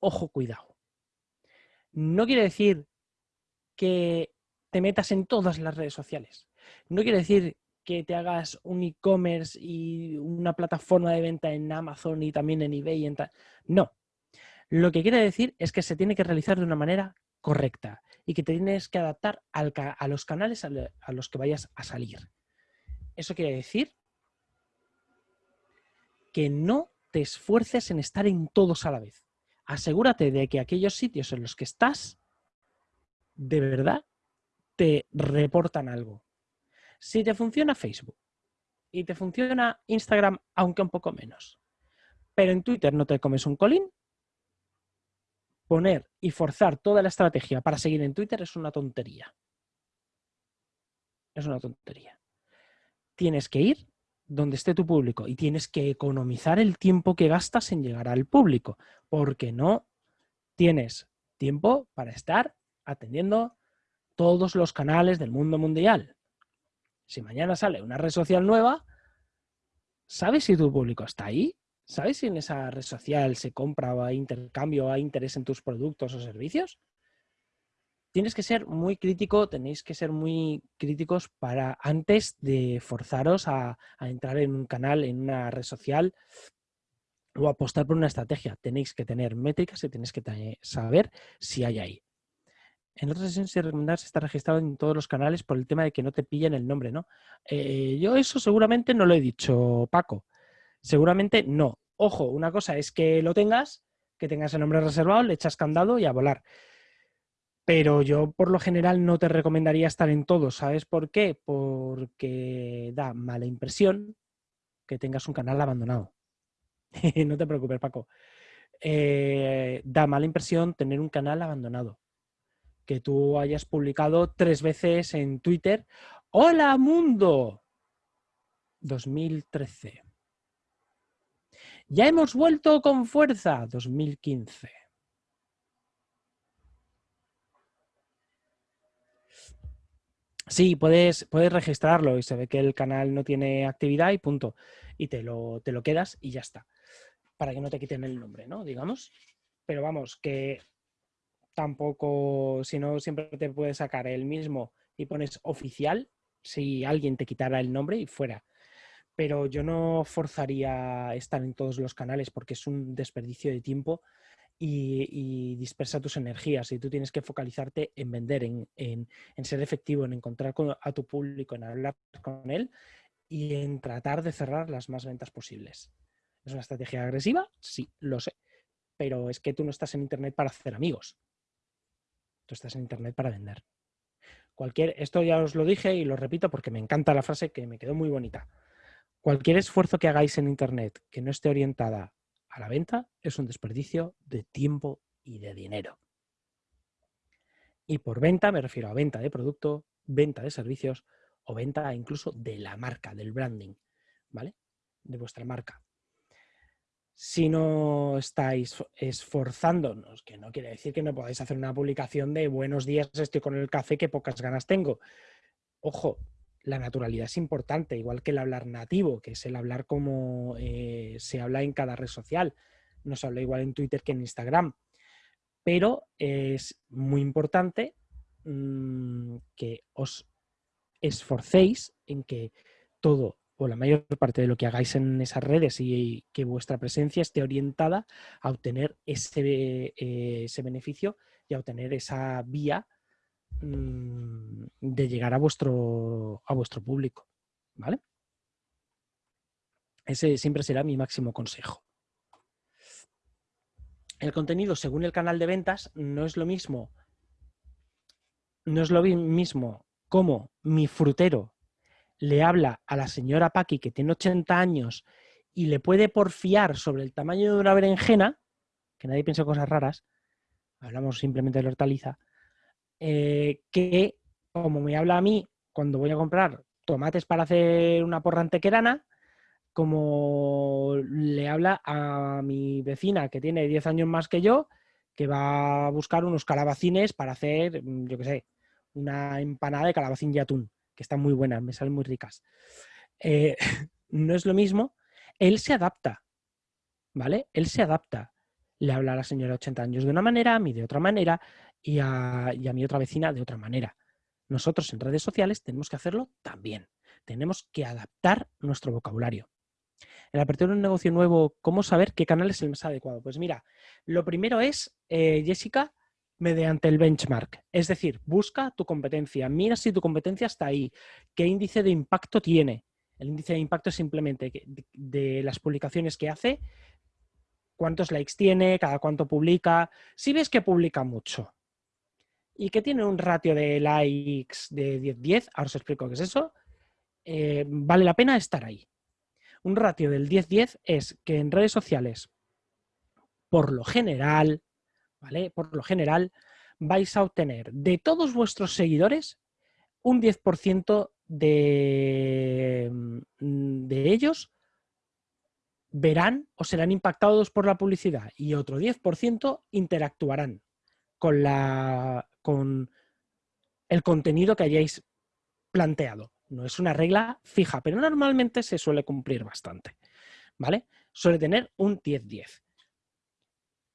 ojo, cuidado. No quiere decir que te metas en todas las redes sociales. No quiere decir que te hagas un e-commerce y una plataforma de venta en Amazon y también en eBay. Y No. Lo que quiere decir es que se tiene que realizar de una manera correcta y que te tienes que adaptar a los canales a los que vayas a salir. Eso quiere decir que no te esfuerces en estar en todos a la vez asegúrate de que aquellos sitios en los que estás, de verdad, te reportan algo. Si te funciona Facebook y te funciona Instagram, aunque un poco menos, pero en Twitter no te comes un colín, poner y forzar toda la estrategia para seguir en Twitter es una tontería. Es una tontería. Tienes que ir donde esté tu público y tienes que economizar el tiempo que gastas en llegar al público, porque no tienes tiempo para estar atendiendo todos los canales del mundo mundial. Si mañana sale una red social nueva, ¿sabes si tu público está ahí? ¿Sabes si en esa red social se compra o hay intercambio o hay interés en tus productos o servicios? tienes que ser muy crítico, tenéis que ser muy críticos para antes de forzaros a, entrar en un canal, en una red social o apostar por una estrategia. Tenéis que tener métricas y tenéis que saber si hay ahí. En otras sesiones se recomendar estar registrado en todos los canales por el tema de que no te pillen el nombre, ¿no? Eh, yo eso seguramente no lo he dicho, Paco. Seguramente no. Ojo, una cosa es que lo tengas, que tengas el nombre reservado, le echas candado y a volar pero yo por lo general no te recomendaría estar en todo. ¿Sabes por qué? Porque da mala impresión que tengas un canal abandonado. no te preocupes, Paco. Eh, da mala impresión tener un canal abandonado. Que tú hayas publicado tres veces en Twitter, ¡Hola mundo! 2013. Ya hemos vuelto con fuerza, 2015. Sí, puedes, puedes registrarlo y se ve que el canal no tiene actividad y punto. Y te lo, te lo quedas y ya está. Para que no te quiten el nombre, ¿no? Digamos. Pero vamos, que tampoco, si no, siempre te puedes sacar el mismo y pones oficial si alguien te quitara el nombre y fuera. Pero yo no forzaría estar en todos los canales porque es un desperdicio de tiempo y, dispersa tus energías y tú tienes que focalizarte en vender, en, ser efectivo, en encontrar a tu público, en hablar con él y en tratar de cerrar las más ventas posibles. ¿Es una estrategia agresiva? Sí, lo sé. Pero es que tú no estás en Internet para hacer amigos. Tú estás en Internet para vender. Cualquier, esto ya os lo dije y lo repito porque me encanta la frase que me quedó muy bonita. Cualquier esfuerzo que hagáis en Internet que no esté orientada a la venta es un desperdicio de tiempo y de dinero. Y por venta me refiero a venta de producto, venta de servicios o venta incluso de la marca, del branding, ¿vale? De vuestra marca. Si no estáis esforzándonos, que no quiere decir que no podáis hacer una publicación de buenos días, estoy con el café, que pocas ganas tengo. Ojo, la naturalidad es importante, igual que el hablar nativo, que es el hablar como eh, se habla en cada red social. No se habla igual en Twitter que en Instagram. Pero es muy importante mm, que os esforcéis en que todo o la mayor parte de lo que hagáis en esas redes y que vuestra presencia esté orientada a obtener ese, eh, ese beneficio y a obtener esa vía mm, de llegar a vuestro, a vuestro público. ¿Vale? Ese siempre será mi máximo consejo. El contenido según el canal de ventas no es lo mismo, no es lo mismo como mi frutero le habla a la señora Paqui, que tiene 80 años, y le puede porfiar sobre el tamaño de una berenjena, que nadie piensa cosas raras, hablamos simplemente de la hortaliza, eh, que como me habla a mí cuando voy a comprar tomates para hacer una porra antequerana, como le habla a mi vecina que tiene 10 años más que yo, que va a buscar unos calabacines para hacer, yo qué sé, una empanada de calabacín y atún que están muy buenas, me salen muy ricas. Eh, no es lo mismo, él se adapta, ¿vale? Él se adapta. Le habla a la señora de 80 años de una manera, a mí de otra manera y a, mi otra vecina de otra manera. Nosotros en redes sociales tenemos que hacerlo también. Tenemos que adaptar nuestro vocabulario. En la apertura de un negocio nuevo, ¿cómo saber qué canal es el más adecuado? Pues mira, lo primero es, eh, Jessica, mediante el benchmark. Es decir, busca tu competencia, mira si tu competencia está ahí, qué índice de impacto tiene. El índice de impacto es simplemente de, las publicaciones que hace, cuántos likes tiene, cada cuánto publica. Si ves que publica mucho y que tiene un ratio de likes de 10-10, ahora os explico qué es eso, eh, vale la pena estar ahí. Un ratio del 10-10 es que en redes sociales, por lo general, ¿vale? Por lo general, vais a obtener de todos vuestros seguidores un 10% de, mm, de ellos verán o serán impactados por la publicidad y otro 10% interactuarán con, con el contenido que hayáis planteado. No es una regla fija, pero normalmente se suele cumplir bastante. ¿Vale? Suele tener un 10-10.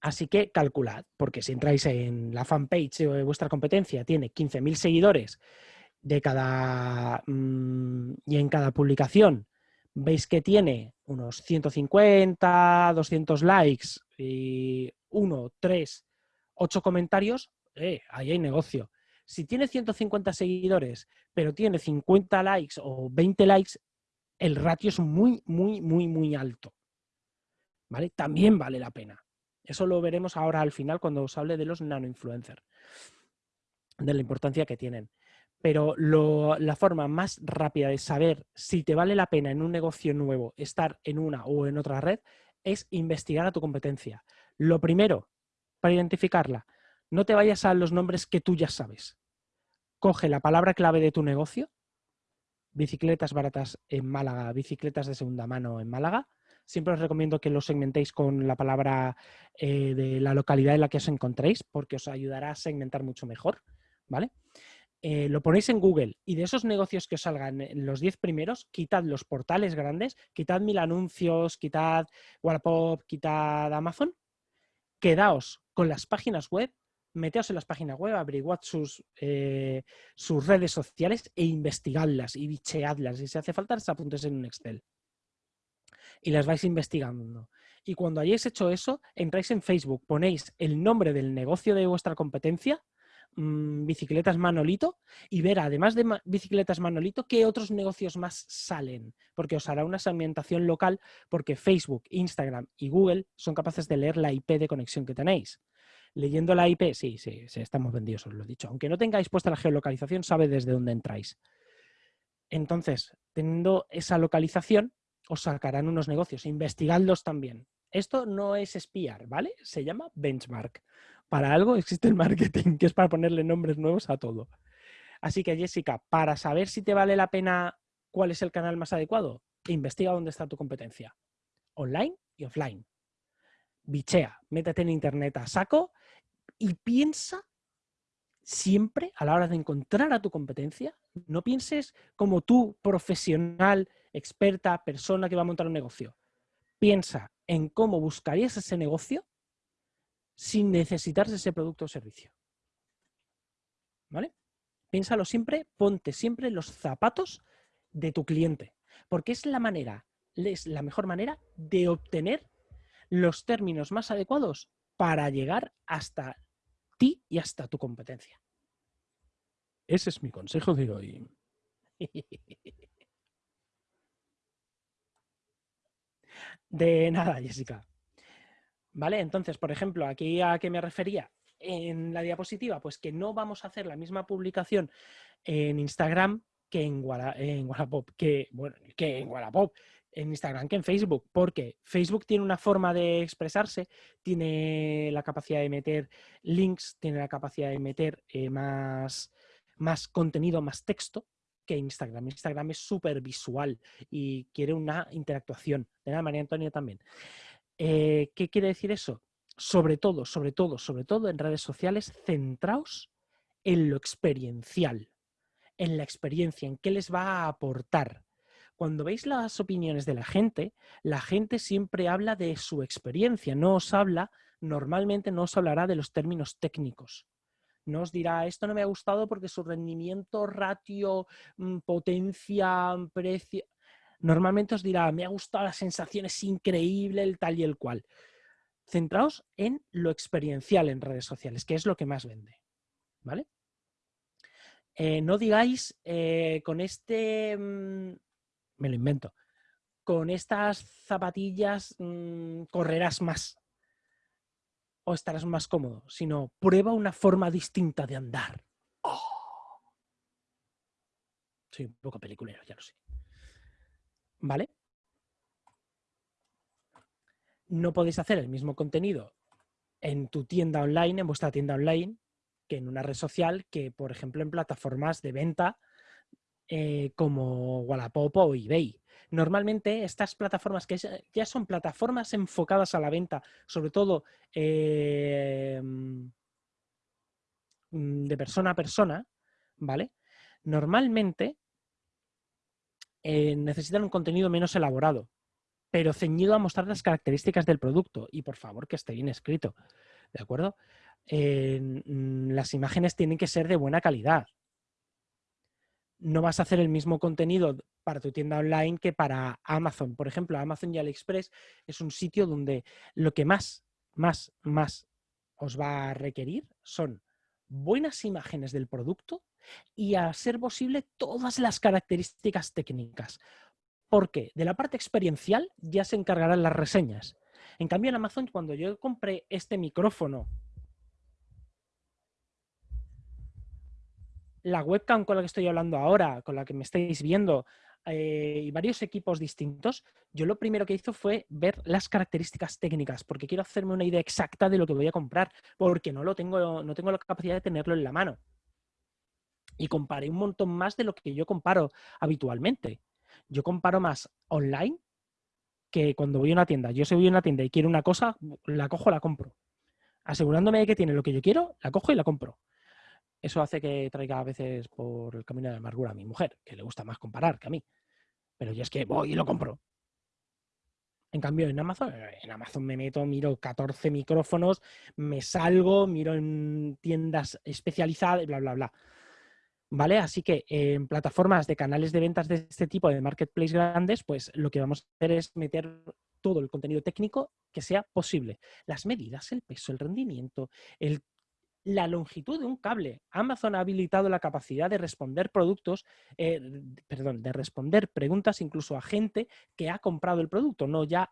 Así que calculad, porque si entráis en la fanpage de vuestra competencia, tiene 15.000 seguidores de cada, mm, y en cada publicación veis que tiene unos 150, 200 likes y 1, 3, 8 comentarios, eh, ahí hay negocio. Si tiene 150 seguidores, pero tiene 50 likes o 20 likes, el ratio es muy, muy, muy, muy alto. ¿Vale? También vale la pena. Eso lo veremos ahora al final cuando os hable de los nano-influencers, de la importancia que tienen. Pero la forma más rápida de saber si te vale la pena en un negocio nuevo estar en una o en otra red es investigar a tu competencia. Lo primero, para identificarla, no te vayas a los nombres que tú ya sabes. Coge la palabra clave de tu negocio, bicicletas baratas en Málaga, bicicletas de segunda mano en Málaga, Siempre os recomiendo que lo segmentéis con la palabra eh, de la localidad en la que os encontréis, porque os ayudará a segmentar mucho mejor, ¿vale? Eh, lo ponéis en Google y de esos negocios que os salgan en los 10 primeros, quitad los portales grandes, quitad mil anuncios, quitad Wallapop, quitad Amazon, quedaos con las páginas web, meteos en las páginas web, averiguad sus, eh, sus redes sociales e investigadlas y bicheadlas. Y si hace falta, las apuntes en un Excel y las vais investigando. Y cuando hayáis hecho eso, entráis en Facebook, ponéis el nombre del negocio de vuestra competencia, mm, Bicicletas Manolito, y ver, además de Bicicletas Manolito, qué otros negocios más salen, porque os hará una segmentación local, porque Facebook, Instagram y Google son capaces de leer la IP de conexión que tenéis. Leyendo la IP, sí, sí, sí, estamos vendidos, os lo he dicho. Aunque no tengáis puesta la geolocalización, sabe desde dónde entráis. Entonces, teniendo esa localización, os sacarán unos negocios. Investigadlos también. Esto no es espiar, ¿vale? Se llama benchmark. Para algo existe el marketing, que es para ponerle nombres nuevos a todo. Así que, Jessica, para saber si te vale la pena cuál es el canal más adecuado, investiga dónde está tu competencia, online y offline. bichea, métete en internet a saco y piensa siempre a la hora de encontrar a tu competencia, no pienses como tú, profesional, experta, persona que va a montar un negocio. Piensa en cómo buscarías ese negocio sin necesitar ese producto o servicio. ¿Vale? Piénsalo siempre, ponte siempre los zapatos de tu cliente, porque es la manera, es la mejor manera de obtener los términos más adecuados para llegar hasta ti y hasta tu competencia. Ese es mi consejo de hoy. De nada, Jessica. ¿Vale? Entonces, por ejemplo, aquí a qué me refería en la diapositiva, pues que no vamos a hacer la misma publicación en Instagram que en, en Wallapop, que, que en Wallapop, en Instagram que en Facebook, porque Facebook tiene una forma de expresarse, tiene la capacidad de meter links, tiene la capacidad de meter eh, más, más contenido, más texto que Instagram. Instagram es súper visual y quiere una interactuación. De la María Antonia también. Eh, ¿Qué quiere decir eso? Sobre todo, sobre todo, sobre todo en redes sociales, centraos en lo experiencial, en la experiencia, en qué les va a aportar. Cuando veis las opiniones de la gente, la gente siempre habla de su experiencia, no os habla, normalmente no os hablará de los términos técnicos no os dirá, esto no me ha gustado porque su rendimiento, ratio, mm, potencia, mm, precio... Normalmente os dirá, me ha gustado, la sensación es increíble, el tal y el cual. Centraos en lo experiencial en redes sociales, que es lo que más vende. ¿Vale? Eh, no digáis, eh, con este, mm, me lo invento, con estas zapatillas correrás más o estarás más cómodo, sino prueba una forma distinta de andar. Oh. Soy un poco peliculero, ya lo sé. ¿Vale? No podéis hacer el mismo contenido en tu tienda online, en vuestra tienda online, que en una red social, que por ejemplo en plataformas de venta eh, como Wallapop o eBay. Normalmente estas plataformas que ya son plataformas enfocadas a la venta, sobre todo eh, mm, de persona a persona, ¿vale? Normalmente eh, necesitan un contenido menos elaborado, pero ceñido a mostrar las características del producto y por favor que esté bien escrito, ¿de acuerdo? Las imágenes tienen que ser de buena calidad, no vas a hacer el mismo contenido para tu tienda online que para Amazon. Por ejemplo, Amazon y AliExpress es un sitio donde lo que más, más, más os va a requerir son buenas imágenes del producto y a ser posible todas las características técnicas. Porque de la parte experiencial ya se encargarán las reseñas. En cambio, en Amazon, cuando yo compré este micrófono la webcam con la que estoy hablando ahora, con la que me estáis viendo, eh, y varios equipos distintos, yo lo primero que hice fue ver las características técnicas, porque quiero hacerme una idea exacta de lo que voy a comprar, porque no, lo tengo, no tengo la capacidad de tenerlo en la mano. Y comparé un montón más de lo que yo comparo habitualmente. Yo comparo más online que cuando voy a una tienda. Yo si voy a una tienda y quiero una cosa, la cojo, la compro. Asegurándome de que tiene lo que yo quiero, la cojo y la compro. Eso hace que traiga a veces por el camino de la amargura a mi mujer, que le gusta más comparar que a mí. Pero yo es que voy y lo compro. En cambio, en Amazon, en Amazon me meto, miro 14 micrófonos, me salgo, miro en tiendas especializadas, bla, bla, bla. ¿Vale? Así que en plataformas de canales de ventas de este tipo, de marketplace grandes, pues lo que vamos a hacer es meter todo el contenido técnico que sea posible. Las medidas, el peso, el rendimiento, el la longitud de un cable. Amazon ha habilitado la capacidad de responder productos, eh, perdón, de responder preguntas incluso a gente que ha comprado el producto, no ya,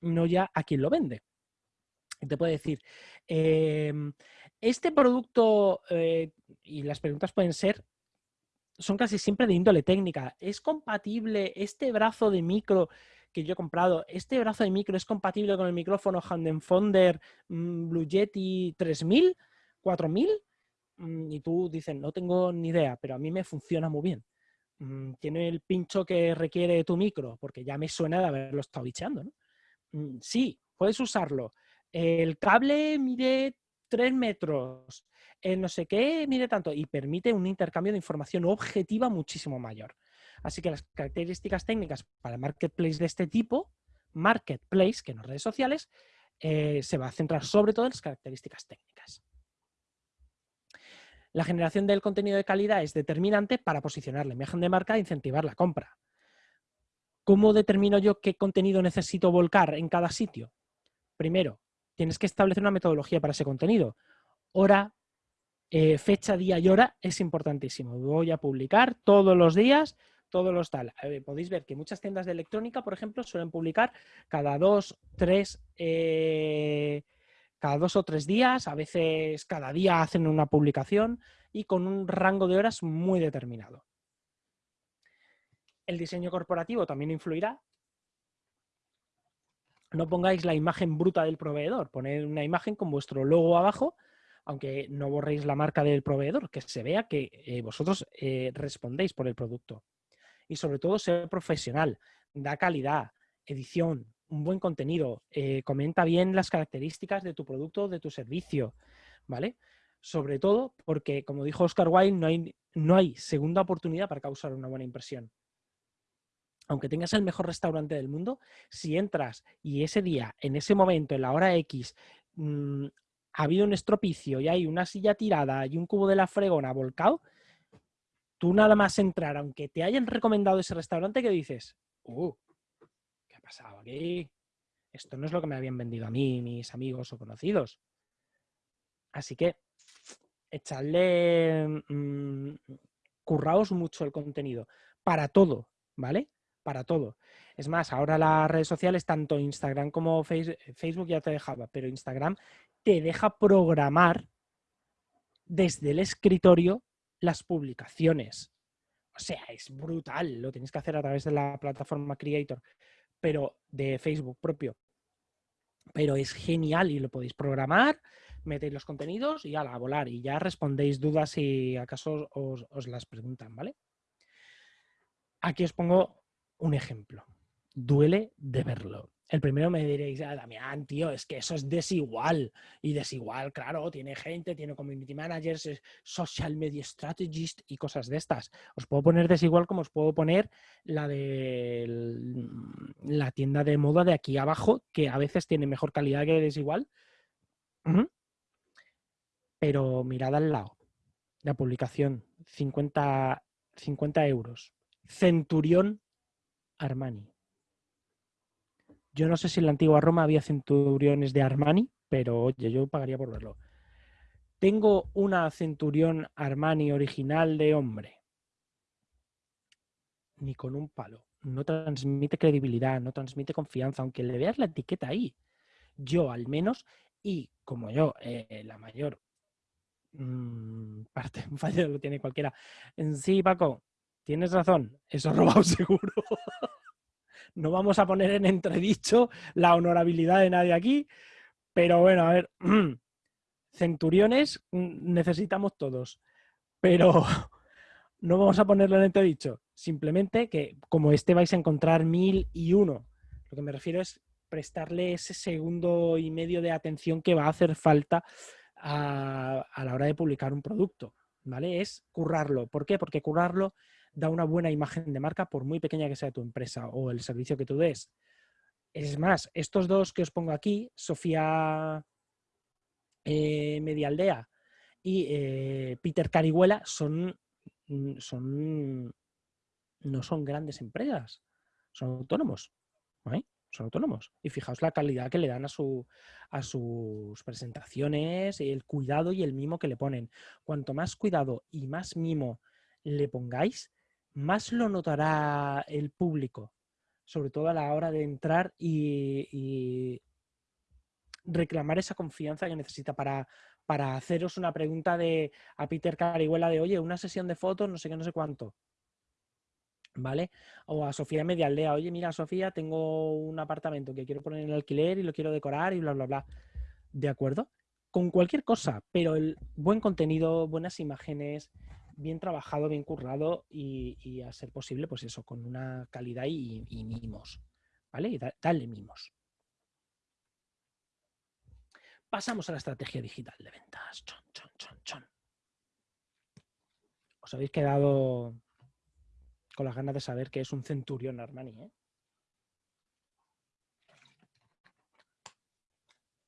no ya a quien lo vende. Te puede decir, em, este producto, eh, y las preguntas pueden ser, son casi siempre de índole técnica. ¿Es compatible este brazo de micro que yo he comprado, este brazo de micro es compatible con el micrófono Handenfonder mm, Blue Yeti 3000? 4000 mm, y tú dices, no tengo ni idea, pero a mí me funciona muy bien. Mm, tiene el pincho que requiere tu micro, porque ya me suena de haberlo estado bicheando. Mm, sí, puedes usarlo. el cable mide 3 metros, el no sé qué mide tanto y permite un intercambio de información objetiva muchísimo mayor. Así que las características técnicas para marketplace de este tipo, marketplace, que no redes sociales, eh, se va a centrar sobre todo en las características técnicas. La generación del contenido de calidad es determinante para posicionar la imagen de marca e incentivar la compra. ¿Cómo determino yo qué contenido necesito volcar en cada sitio? Primero, tienes que establecer una metodología para ese contenido. Hora, eh, fecha, día y hora es importantísimo. Voy a publicar todos los días, todos los tal. podéis ver que muchas tiendas de electrónica, por ejemplo, suelen publicar cada dos, tres, eh, cada dos o tres días, a veces cada día hacen una publicación y con un rango de horas muy determinado. El diseño corporativo también influirá, no pongáis la imagen bruta del proveedor, poned una imagen con vuestro logo abajo, aunque no borréis la marca del proveedor, que se vea que eh, vosotros eh, respondéis por el producto. Y sobre todo ser profesional, da calidad, edición, un buen contenido, eh, comenta bien las características de tu producto de tu servicio, ¿vale? Sobre todo porque, como dijo Oscar Wilde, no hay, no hay segunda oportunidad para causar una buena impresión aunque tengas el mejor restaurante del mundo, si entras y ese día, en ese momento, en la hora X, mm, ha habido un estropicio y hay una silla tirada y un cubo de la fregona volcado, tú nada más entrar, aunque te hayan recomendado ese restaurante, que dices, uh, ¿qué ha pasado aquí? Esto no es lo que me habían vendido a mí, mis amigos o conocidos. Así que echadle, mm, curraos mucho el contenido para todo, ¿vale? para todo. Es más, ahora las redes sociales, tanto Instagram como Facebook ya te dejaba, pero Instagram te deja programar desde el escritorio las publicaciones. O sea, es brutal, lo tienes que hacer a través de la plataforma Creator, pero de Facebook propio. Pero es genial y lo podéis programar, metéis los contenidos y a la volar y ya respondéis dudas si acaso os, os las preguntan, ¿vale? Aquí os pongo un ejemplo. Duele de verlo. El primero me diréis, ah, Damián, tío, es que eso es desigual. Y desigual, claro, tiene gente, tiene community managers, social media strategist y cosas de estas. Os puedo poner desigual como os puedo poner la de la tienda de moda de aquí abajo, que a veces tiene mejor calidad que desigual. Pero mirad al lado. La publicación, 50, 50 euros. Centurión Armani. Yo no sé si en la antigua Roma había centuriones de Armani, pero oye, yo pagaría por verlo. Tengo una centurión Armani original de hombre. Ni con un palo. No transmite credibilidad, no transmite confianza, aunque le veas la etiqueta ahí. Yo al menos, y como yo, eh, la mayor mm, parte, fallo lo tiene cualquiera. Sí, Paco, tienes razón, eso robado seguro. No vamos a poner en entredicho la honorabilidad de nadie aquí, pero bueno, a ver, centuriones mm, necesitamos todos, pero no vamos a ponerlo en entredicho. Simplemente que como este vais a encontrar mil y uno. Lo que me refiero es prestarle ese segundo y medio de atención que va a hacer falta a, la hora de publicar un producto. ¿Vale? Es currarlo. ¿Por qué? Porque currarlo da una buena imagen de marca por muy pequeña que sea tu empresa o el servicio que tú des. Es más, estos dos que os pongo aquí, Sofía eh, Medialdea y eh, Peter Carihuela, son, mm, son, no son grandes empresas, son autónomos. Son autónomos. Y fijaos la calidad que le dan a, su, a sus presentaciones, el cuidado y el mimo que le ponen. Cuanto más cuidado y más mimo le pongáis, más lo notará el público, sobre todo a la hora de entrar y, reclamar esa confianza que necesita para, para haceros una pregunta de a Peter Carihuela de, oye, una sesión de fotos, no sé qué, no sé cuánto. ¿Vale? O a Sofía Medialdea, oye, mira, Sofía, tengo un apartamento que quiero poner en alquiler y lo quiero decorar y bla, bla, bla. ¿De acuerdo? Con cualquier cosa, pero el buen contenido, buenas imágenes, bien trabajado, bien currado y, a ser posible, pues eso, con una calidad y, mimos, ¿vale? Y dale mimos. pasamos a la estrategia digital de ventas. Chon, chon, chon, chon. Os habéis quedado con las ganas de saber qué es un centurión Armani, ¿eh?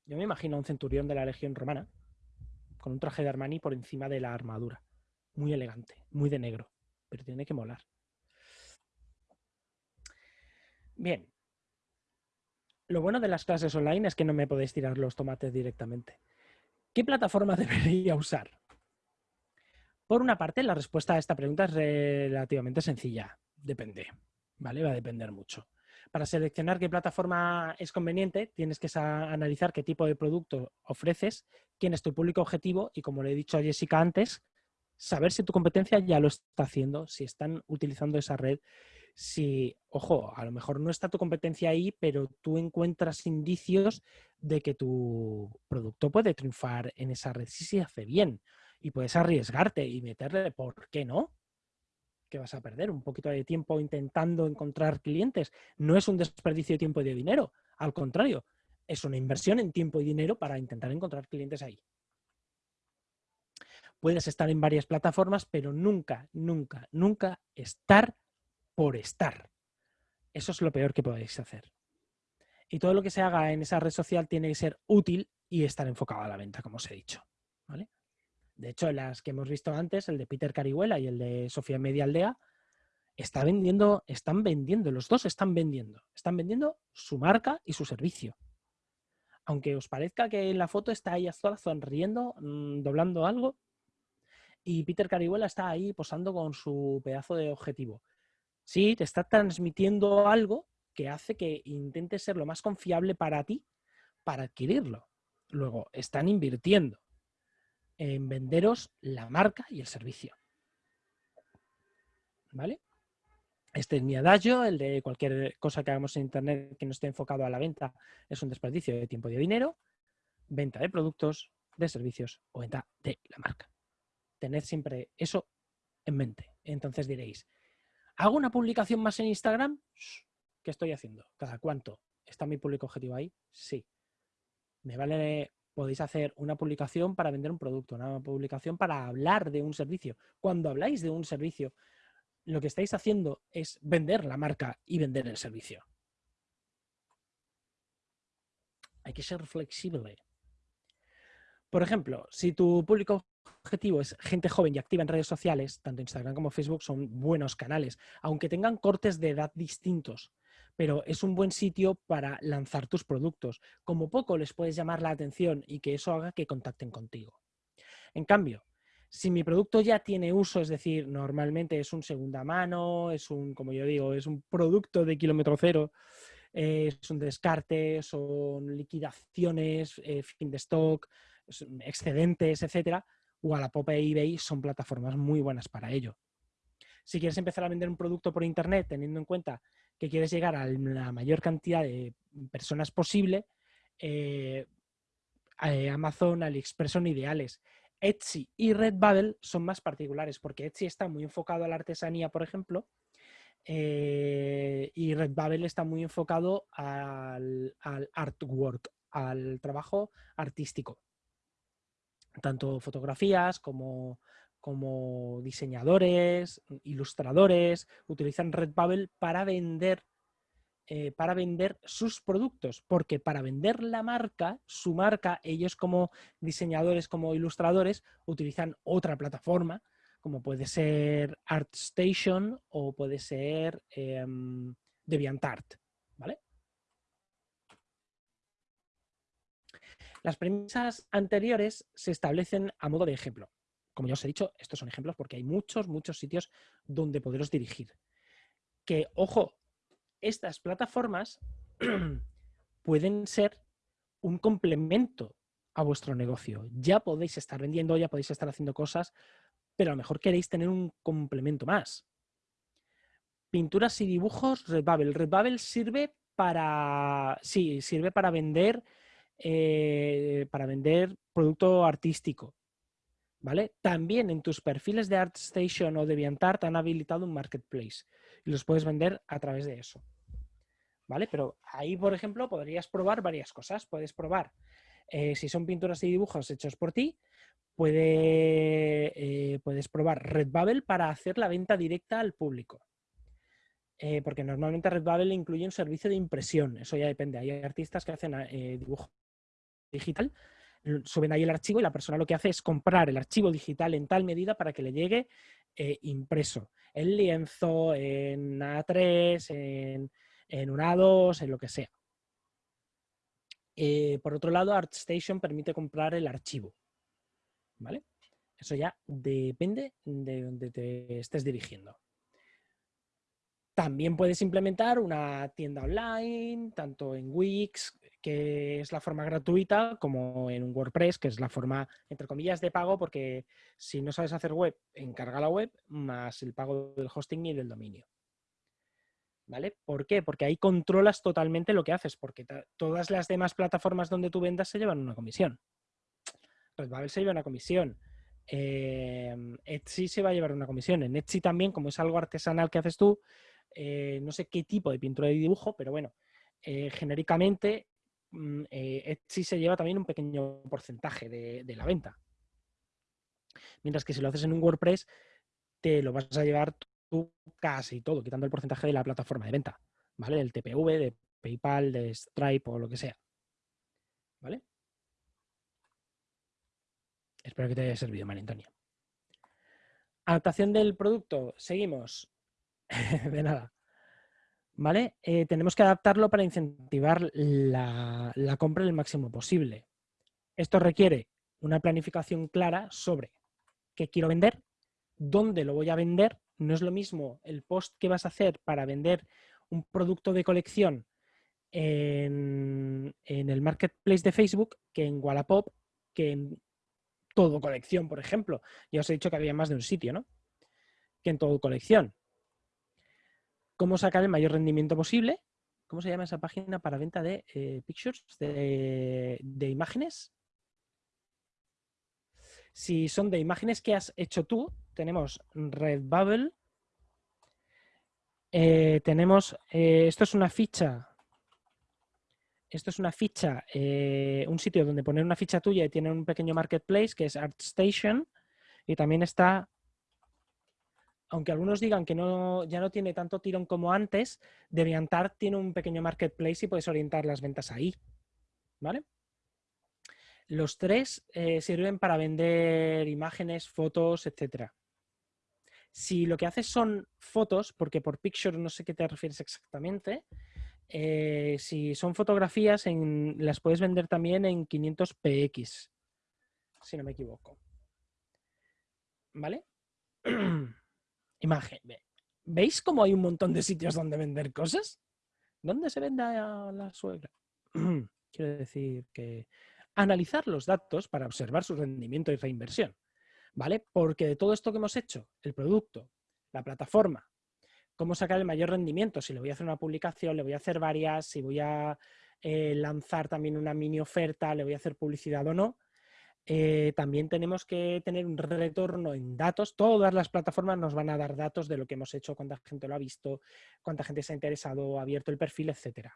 Yo me imagino un centurión de la Legión Romana con un traje de Armani por encima de la armadura. Muy elegante, muy de negro, pero tiene que molar. Bien. Lo bueno de las clases online es que no me podéis tirar los tomates directamente. ¿Qué plataforma debería usar? Por una parte, la respuesta a esta pregunta es relativamente sencilla. Depende, ¿vale? Va a depender mucho. Para seleccionar qué plataforma es conveniente, tienes que analizar qué tipo de producto ofreces, quién es tu público objetivo y, como le he dicho a Jessica antes, saber si tu competencia ya lo está haciendo, si están utilizando esa red, si, ojo, a lo mejor no está tu competencia ahí, pero tú encuentras indicios de que tu producto puede triunfar en esa red si se hace bien y puedes arriesgarte y meterle, ¿por qué no? que vas a perder un poquito de tiempo intentando encontrar clientes. No es un desperdicio de tiempo y de dinero, al contrario, es una inversión en tiempo y dinero para intentar encontrar clientes ahí. Puedes estar en varias plataformas, pero nunca, nunca, nunca estar por estar. Eso es lo peor que podéis hacer. Y todo lo que se haga en esa red social tiene que ser útil y estar enfocado a la venta, como os he dicho. ¿vale? De hecho, las que hemos visto antes, el de Peter Carihuela y el de Sofía Media Aldea, está vendiendo, están vendiendo, los dos están vendiendo. Están vendiendo su marca y su servicio. Aunque os parezca que en la foto está ahí sola sonriendo, mm, doblando algo, y Peter Carihuela está ahí posando con su pedazo de objetivo. Sí, te está transmitiendo algo que hace que intente ser lo más confiable para ti para adquirirlo. Luego, están invirtiendo en venderos la marca y el servicio. ¿Vale? Este es mi adagio, el de cualquier cosa que hagamos en Internet que no esté enfocado a la venta es un desperdicio de tiempo y de dinero, venta de productos, de servicios o venta de la marca. Tened siempre eso en mente. Entonces diréis, ¿hago una publicación más en Instagram? ¿Qué estoy haciendo? ¿Cada cuánto? ¿Está mi público objetivo ahí? Sí. ¿Me vale podéis hacer una publicación para vender un producto, una publicación para hablar de un servicio. Cuando habláis de un servicio, lo que estáis haciendo es vender la marca y vender el servicio. Hay que ser flexible. Por ejemplo, si tu público objetivo es gente joven y activa en redes sociales, tanto Instagram como Facebook son buenos canales, aunque tengan cortes de edad distintos pero es un buen sitio para lanzar tus productos. Como poco les puedes llamar la atención y que eso haga que contacten contigo. En cambio, si mi producto ya tiene uso, es decir, normalmente es un segunda mano, es un, como yo digo, es un producto de kilómetro cero, es un descarte, son liquidaciones, eh, fin de stock, excedentes, etcétera, Wallapop e eBay son plataformas muy buenas para ello. Si quieres empezar a vender un producto por internet teniendo en cuenta que quieres llegar a la mayor cantidad de personas posible, eh, eh, Amazon, AliExpress son ideales. Etsy y Redbubble son más particulares porque Etsy está muy enfocado a la artesanía, por ejemplo, eh, y Redbubble está muy enfocado al, artwork, al trabajo artístico. Tanto fotografías como como diseñadores, ilustradores, utilizan Redbubble para vender, eh, para vender sus productos, porque para vender la marca, su marca, ellos como diseñadores, como ilustradores, utilizan otra plataforma, como puede ser ArtStation o puede ser eh, DeviantArt, ¿vale? Las premisas anteriores se establecen a modo de ejemplo como ya os he dicho, estos son ejemplos porque hay muchos, muchos sitios donde poderos dirigir. Que, ojo, estas plataformas pueden ser un complemento a vuestro negocio. Ya podéis estar vendiendo, ya podéis estar haciendo cosas, pero a lo mejor queréis tener un complemento más. Pinturas y dibujos, Redbubble. Redbubble sirve para, sí, sirve para vender, eh, para vender producto artístico. ¿vale? También en tus perfiles de ArtStation o DeviantArt han habilitado un marketplace y los puedes vender a través de eso. ¿Vale? Pero ahí, por ejemplo, podrías probar varias cosas. Puedes probar Eh, si son pinturas y dibujos hechos por ti, eh, puedes probar Redbubble para hacer la venta directa al público. Porque normalmente Redbubble incluye un servicio de impresión, eso ya depende. Hay artistas que hacen dibujo digital, suben ahí el archivo y la persona lo que hace es comprar el archivo digital en tal medida para que le llegue impreso, en lienzo, en A3, en, en un A2, en lo que sea. Eh, por otro lado, ArtStation permite comprar el archivo. ¿Vale? Eso ya depende de donde te estés dirigiendo. También puedes implementar una tienda online, tanto en Wix, que es la forma gratuita, como en WordPress, que es la forma, entre comillas, de pago, porque si no sabes hacer web, encarga la web, más el pago del hosting y del dominio. ¿Vale? ¿Por qué? Porque ahí controlas totalmente lo que haces, porque todas las demás plataformas donde tú vendas se llevan una comisión. Redbubble se lleva una comisión. Em, Etsy se va a llevar una comisión. En Etsy también, como es algo artesanal que haces tú, eh, no sé qué tipo de pintura y dibujo, pero bueno, eh, genéricamente mm, eh, se lleva también un pequeño porcentaje de la venta. Mientras que si lo haces en un WordPress, te lo vas a llevar tú casi todo, quitando el porcentaje de la plataforma de venta, ¿vale? Del TPV, de PayPal, de Stripe o lo que sea. ¿Vale? Espero que te haya servido, María Antonia. Adaptación del producto, seguimos. de nada. ¿Vale? Eh, tenemos que adaptarlo para incentivar la, la compra el máximo posible. Esto requiere una planificación clara sobre qué quiero vender, dónde lo voy a vender no es lo mismo el post que vas a hacer para vender un producto de colección en, el marketplace de Facebook que en Wallapop, que en todo colección, por ejemplo. Ya os he dicho que había más de un sitio, ¿no? Que en todo colección. ¿Cómo sacar el mayor rendimiento posible? ¿Cómo se llama esa página para venta de eh, pictures, de, imágenes? Si son de imágenes que has hecho tú, tenemos Redbubble, eh, tenemos, eh, esto es una ficha, esto es una ficha, un sitio donde poner una ficha tuya y tiene un pequeño marketplace que es ArtStation y también está, aunque algunos digan que no, ya no tiene tanto tirón como antes, DeviantArt tiene un pequeño marketplace y puedes orientar las ventas ahí, ¿vale? Los tres sirven para vender imágenes, fotos, etcétera. Si lo que haces son fotos, porque por picture no sé qué te refieres exactamente, eh, si son fotografías, las puedes vender también en 500px, si no me equivoco. ¿Vale? Imagen. ¿Veis cómo hay un montón de sitios donde vender cosas? ¿Dónde se vende a la suegra? Quiero decir que analizar los datos para observar su rendimiento y reinversión. ¿vale? Porque de todo esto que hemos hecho, el producto, la plataforma, cómo sacar el mayor rendimiento, si le voy a hacer una publicación, le voy a hacer varias, si voy a eh, lanzar también una mini oferta, le voy a hacer publicidad o no, eh, también tenemos que tener un retorno en datos. Todas las plataformas nos van a dar datos de lo que hemos hecho, cuánta gente lo ha visto, cuánta gente se ha interesado, ha abierto el perfil, etc.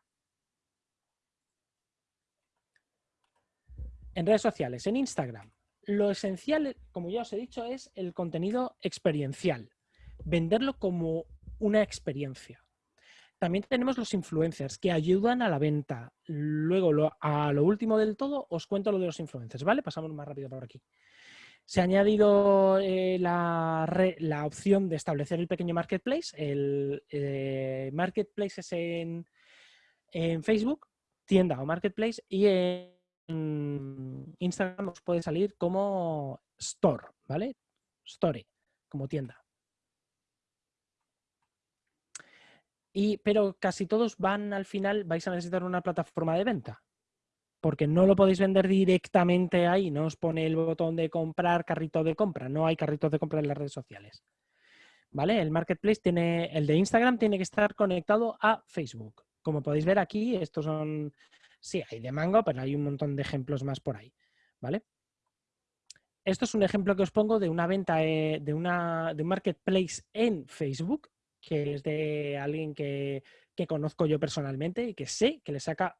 En redes sociales, en Instagram, lo esencial, como ya os he dicho, es el contenido experiencial. Venderlo como una experiencia. También tenemos los influencers que ayudan a la venta. Luego, a lo último del todo, os cuento lo de los influencers, ¿vale? Pasamos más rápido por aquí. Se ha añadido eh, la, opción de establecer el pequeño marketplace. El eh, marketplace es en, en Facebook, tienda o marketplace, y en Instagram os puede salir como store, ¿vale? Story, como tienda. Y, pero casi todos van al final, vais a necesitar una plataforma de venta. Porque no lo podéis vender directamente ahí, no os pone el botón de comprar, carrito de compra. No hay carritos de compra en las redes sociales. ¿Vale? El marketplace tiene, el de Instagram tiene que estar conectado a Facebook. Como podéis ver aquí, estos son Sí, hay de Mango, pero hay un montón de ejemplos más por ahí, ¿vale? Esto es un ejemplo que os pongo de una venta eh, de, una, de un marketplace en Facebook, que es de alguien que, conozco yo personalmente y que sé que le saca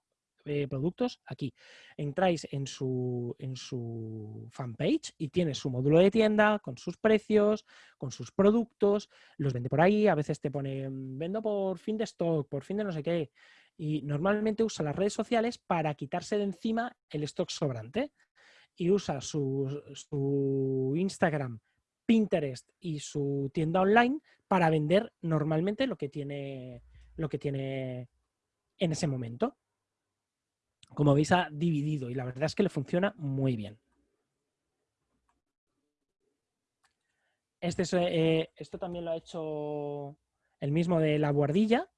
eh, productos aquí. Entráis en su, en su fanpage y tiene su módulo de tienda con sus precios, con sus productos, los vende por ahí, a veces te pone mm, vendo por fin de stock, por fin de no sé qué. Y normalmente usa las redes sociales para quitarse de encima el stock sobrante y usa su, su Instagram, Pinterest y su tienda online para vender normalmente lo que tiene, lo que tiene en ese momento. Como veis, ha dividido y la verdad es que le funciona muy bien. Este eh, esto también lo ha hecho el mismo de la guardilla,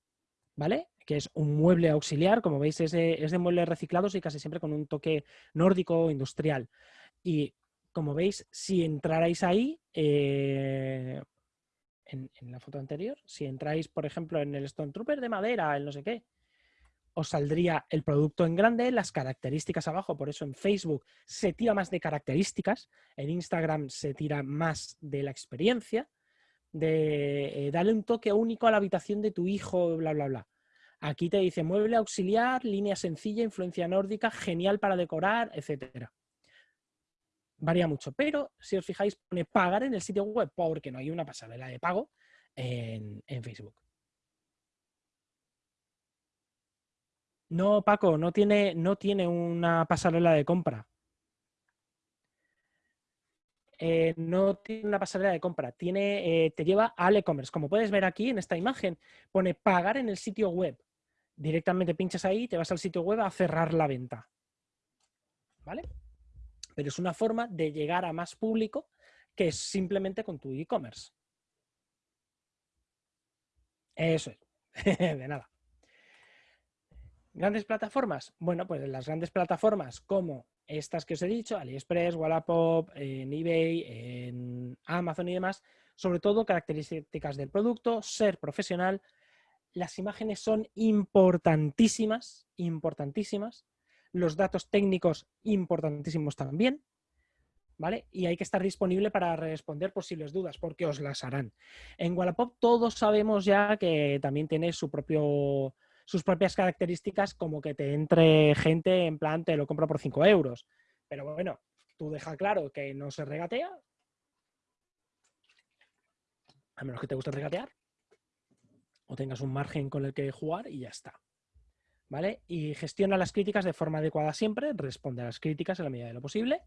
¿vale? Que es un mueble auxiliar, como veis es de, muebles reciclados y casi siempre con un toque nórdico industrial. Y como veis, si entrarais ahí, eh, en, la foto anterior, si entráis, por ejemplo, en el Stone Trooper de madera, el no sé qué, os saldría el producto en grande, las características abajo, por eso en Facebook se tira más de características, en Instagram se tira más de la experiencia, de eh, darle un toque único a la habitación de tu hijo, bla, bla, bla. Aquí te dice mueble auxiliar, línea sencilla, influencia nórdica, genial para decorar, etc. Varía mucho, pero si os fijáis pone pagar en el sitio web porque no hay una pasarela de pago en Facebook. No, Paco, no tiene, no tiene una pasarela de compra. Eh, no tiene una pasarela de compra, tiene, eh, te lleva al e-commerce. Como puedes ver aquí en esta imagen, pone pagar en el sitio web. Directamente pinchas ahí, te vas al sitio web a cerrar la venta. ¿Vale? Pero es una forma de llegar a más público que es simplemente con tu e-commerce. Eso es. de nada. ¿Grandes plataformas? Bueno, pues las grandes plataformas como estas que os he dicho, AliExpress, Wallapop, en eBay, en Amazon y demás, sobre todo características del producto, ser profesional. Las imágenes son importantísimas, importantísimas. Los datos técnicos importantísimos también. ¿Vale? Y hay que estar disponible para responder posibles dudas, porque os las harán. En Wallapop todos sabemos ya que también tiene su propio sus propias características como que te entre gente en plan te lo compro por 5 euros. Pero bueno, tú deja claro que no se regatea, a menos que te guste regatear, o tengas un margen con el que jugar y ya está. ¿Vale? Y gestiona las críticas de forma adecuada siempre, responde a las críticas en la medida de lo posible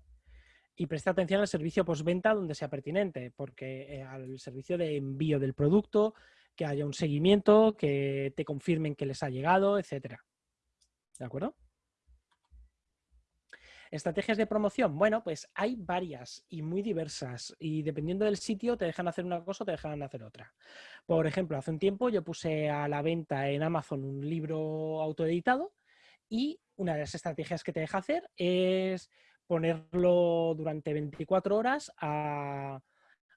y presta atención al servicio postventa donde sea pertinente, porque eh, al servicio de envío del producto, que haya un seguimiento, que te confirmen que les ha llegado, etcétera. ¿De acuerdo? Estrategias de promoción. Bueno, pues hay varias y muy diversas y dependiendo del sitio te dejan hacer una cosa o te dejan hacer otra. Por ejemplo, hace un tiempo yo puse a la venta en Amazon un libro autoeditado y una de las estrategias que te deja hacer es ponerlo durante 24 horas a,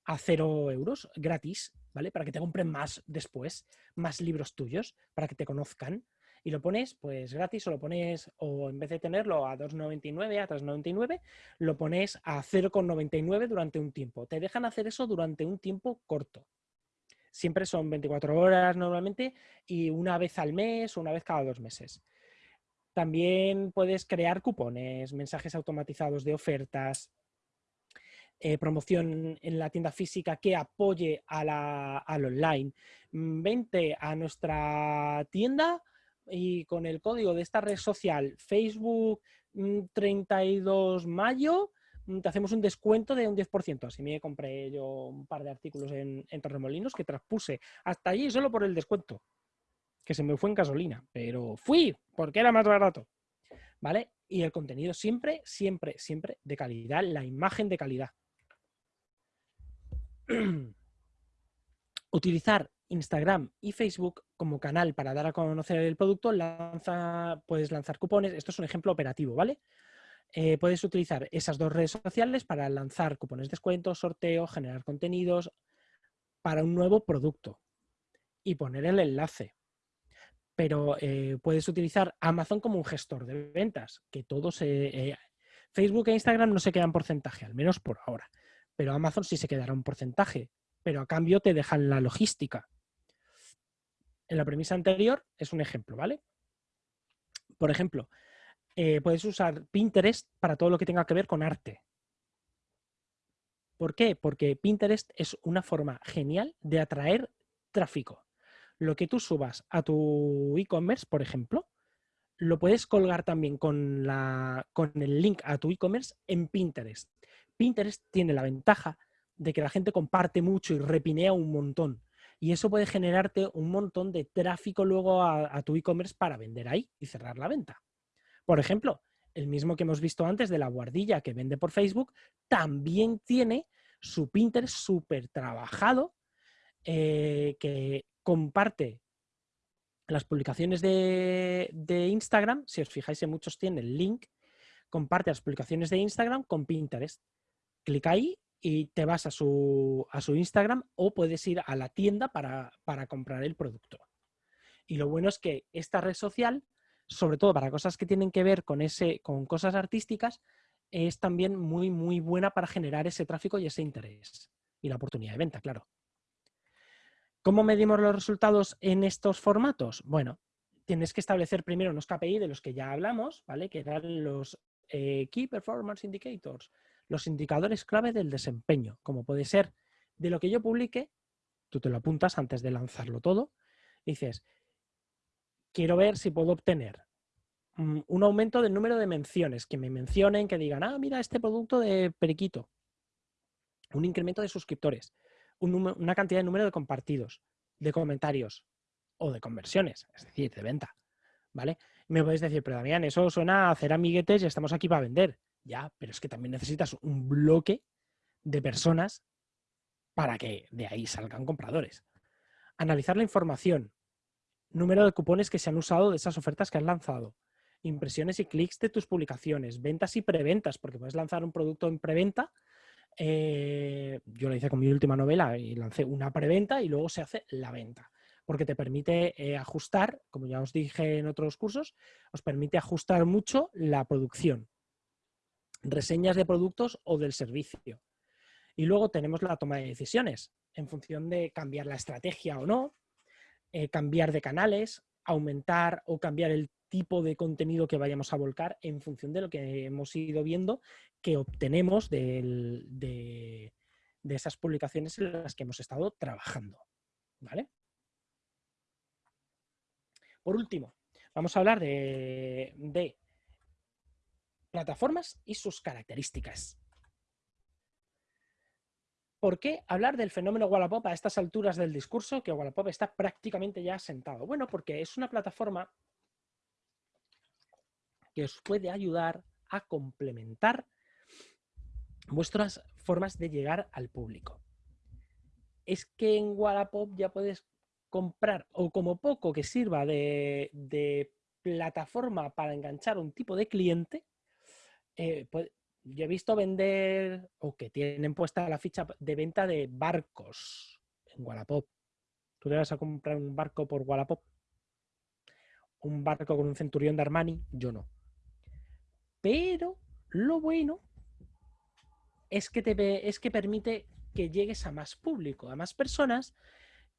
a 0 euros gratis ¿vale? Para que te compren más después, más libros tuyos, para que te conozcan. Y lo pones pues gratis o lo pones, o en vez de tenerlo a 2,99, a 3,99, lo pones a 0,99 durante un tiempo. Te dejan hacer eso durante un tiempo corto. Siempre son 24 horas normalmente y una vez al mes o una vez cada dos meses. También puedes crear cupones, mensajes automatizados de ofertas, eh, promoción en la tienda física que apoye a la, al online. Mm, vente a nuestra tienda y con el código de esta red social Facebook 32 mm, mayo mm, te hacemos un descuento de un 10%. Así me compré yo un par de artículos en, en Torremolinos que traspuse hasta allí solo por el descuento, que se me fue en gasolina, pero fui porque era más barato. ¿Vale? Y el contenido siempre, siempre, siempre de calidad, la imagen de calidad. utilizar Instagram y Facebook como canal para dar a conocer el producto, puedes lanzar cupones. Esto es un ejemplo operativo, ¿vale? Eh, puedes utilizar esas dos redes sociales para lanzar cupones de descuento, sorteo, generar contenidos para un nuevo producto y poner el enlace. Pero eh, puedes utilizar Amazon como un gestor de ventas, que todos... Eh, Facebook e Instagram no se quedan porcentaje, al menos por ahora pero Amazon sí se quedará un porcentaje, pero a cambio te dejan la logística. En la premisa anterior es un ejemplo, ¿vale? Por ejemplo, eh, puedes usar Pinterest para todo lo que tenga que ver con arte. ¿Por qué? Porque Pinterest es una forma genial de atraer tráfico. Lo que tú subas a tu e-commerce, por ejemplo, lo puedes colgar también con, con el link a tu e-commerce en Pinterest. Pinterest tiene la ventaja de que la gente comparte mucho y repinea un montón. Y eso puede generarte un montón de tráfico luego a, tu e-commerce para vender ahí y cerrar la venta. Por ejemplo, el mismo que hemos visto antes de la guardilla que vende por Facebook, también tiene su Pinterest súper trabajado eh, que comparte las publicaciones de, Instagram, si os fijáis en muchos tiene el link, comparte las publicaciones de Instagram con Pinterest. Clica ahí y te vas a su, a su Instagram o puedes ir a la tienda para, para, comprar el producto. Y lo bueno es que esta red social, sobre todo para cosas que tienen que ver con, ese, con cosas artísticas, es también muy, muy buena para generar ese tráfico y ese interés. Y la oportunidad de venta, claro. ¿Cómo medimos los resultados en estos formatos? Bueno, tienes que establecer primero unos KPI de los que ya hablamos, ¿vale? Que eran los eh, Key Performance Indicators, los indicadores clave del desempeño, como puede ser de lo que yo publique, tú te lo apuntas antes de lanzarlo todo, dices, quiero ver si puedo obtener mm, un aumento del número de menciones, que me mencionen, que digan, ah, mira este producto de Periquito, un incremento de suscriptores, una cantidad de número de compartidos, de comentarios o de conversiones, es decir, de venta. ¿Vale? me podéis decir, pero Damián, eso suena a hacer amiguetes y estamos aquí para vender. Ya, pero es que también necesitas un bloque de personas para que de ahí salgan compradores. Analizar la información, número de cupones que se han usado de esas ofertas que has lanzado, impresiones y clics de tus publicaciones, ventas y preventas, porque puedes lanzar un producto en preventa eh, yo lo hice con mi última novela y lancé una preventa y luego se hace la venta, porque te permite eh, ajustar, como ya os dije en otros cursos, os permite ajustar mucho la producción, reseñas de productos o del servicio. Y luego tenemos la toma de decisiones, en función de cambiar la estrategia o no, eh, cambiar de canales, aumentar o cambiar el tipo de contenido que vayamos a volcar en función de lo que hemos ido viendo que obtenemos de, esas publicaciones en las que hemos estado trabajando. ¿Vale? Por último, vamos a hablar de, de plataformas y sus características. ¿Por qué hablar del fenómeno Wallapop a estas alturas del discurso que Wallapop está prácticamente ya sentado? Bueno, porque es una plataforma que os puede ayudar a complementar vuestras formas de llegar al público. Es que en Wallapop ya puedes comprar, o como poco que sirva de, plataforma para enganchar un tipo de cliente, eh, pues, yo he visto vender o que tienen puesta la ficha de venta de barcos en Wallapop. ¿Tú te vas a comprar un barco por Wallapop? ¿Un barco con un centurión de Armani? Yo no. Pero lo bueno es que, te, es que permite que llegues a más público, a más personas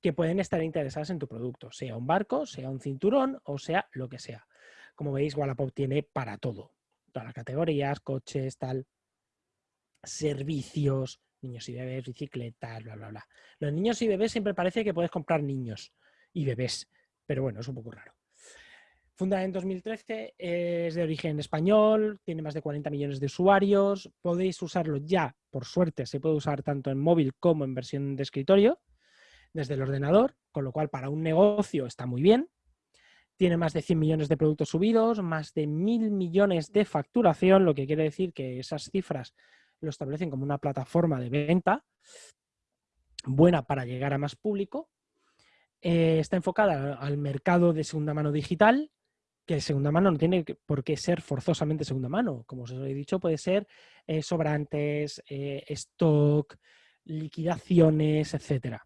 que pueden estar interesadas en tu producto, sea un barco, sea un cinturón o sea lo que sea. Como veis, Wallapop tiene para todo, todas las categorías, coches, tal, servicios, niños y bebés, bicicletas, bla, bla, bla. Los niños y bebés siempre parece que puedes comprar niños y bebés, pero bueno, es un poco raro. Fundada en 2013, es de origen español, tiene más de 40 millones de usuarios, podéis usarlo ya, por suerte, se puede usar tanto en móvil como en versión de escritorio, desde el ordenador, con lo cual para un negocio está muy bien. Tiene más de 100 millones de productos subidos, más de mil millones de facturación, lo que quiere decir que esas cifras lo establecen como una plataforma de venta buena para llegar a más público. Eh, está enfocada al mercado de segunda mano digital, que segunda mano no tiene por qué ser forzosamente segunda mano. Como os he dicho, puede ser eh, sobrantes, eh, stock, liquidaciones, etcétera.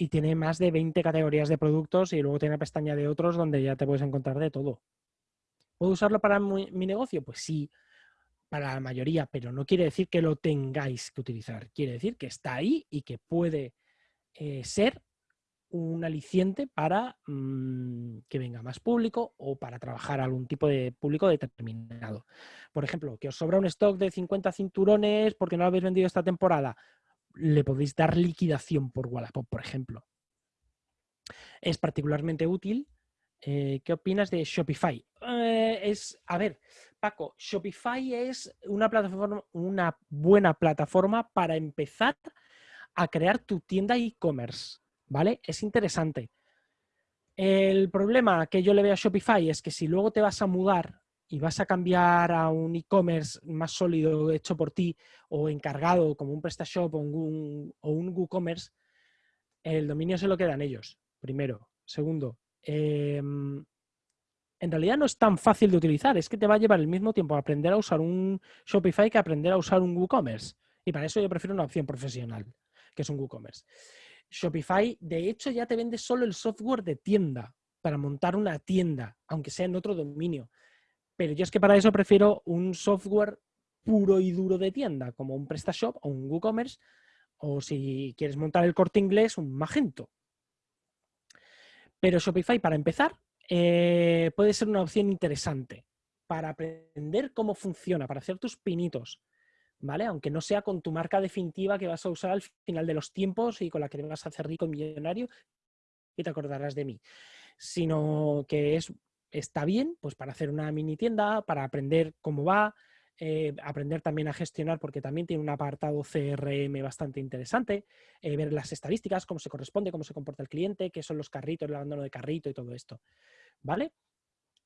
Y tiene más de 20 categorías de productos y luego tiene una pestaña de otros donde ya te puedes encontrar de todo. ¿Puedo usarlo para mi, negocio? Pues sí, para la mayoría, pero no quiere decir que lo tengáis que utilizar. Quiere decir que está ahí y que puede eh, ser un aliciente para mm, que venga más público o para trabajar algún tipo de público determinado. Por ejemplo, que os sobra un stock de 50 cinturones porque no lo habéis vendido esta temporada, le podéis dar liquidación por Wallapop, por ejemplo. Es particularmente útil. Eh, ¿Qué opinas de Shopify? Eh, es, a ver, Paco, Shopify es una plataforma, una buena plataforma para empezar a crear tu tienda e-commerce, ¿vale? Es interesante. El problema que yo le veo a Shopify es que si luego te vas a mudar y vas a cambiar a un e-commerce más sólido hecho por ti o encargado como un PrestaShop o un, o un WooCommerce, el dominio se lo quedan ellos, primero. Segundo, em, en realidad no es tan fácil de utilizar, es que te va a llevar el mismo tiempo aprender a usar un Shopify que aprender a usar un WooCommerce. Y para eso yo prefiero una opción profesional, que es un WooCommerce. Shopify, de hecho, ya te vende solo el software de tienda para montar una tienda, aunque sea en otro dominio. Pero yo es que para eso prefiero un software puro y duro de tienda, como un PrestaShop o un WooCommerce, o si quieres montar el corte inglés, un Magento. Pero Shopify, para empezar, eh, puede ser una opción interesante para aprender cómo funciona, para hacer tus pinitos, ¿vale? Aunque no sea con tu marca definitiva que vas a usar al final de los tiempos y con la que vas a hacer rico millonario y te acordarás de mí, sino que es está bien pues para hacer una mini tienda, para aprender cómo va, eh, aprender también a gestionar porque también tiene un apartado CRM bastante interesante, eh, ver las estadísticas, cómo se corresponde, cómo se comporta el cliente, qué son los carritos, el abandono de carrito y todo esto. ¿Vale?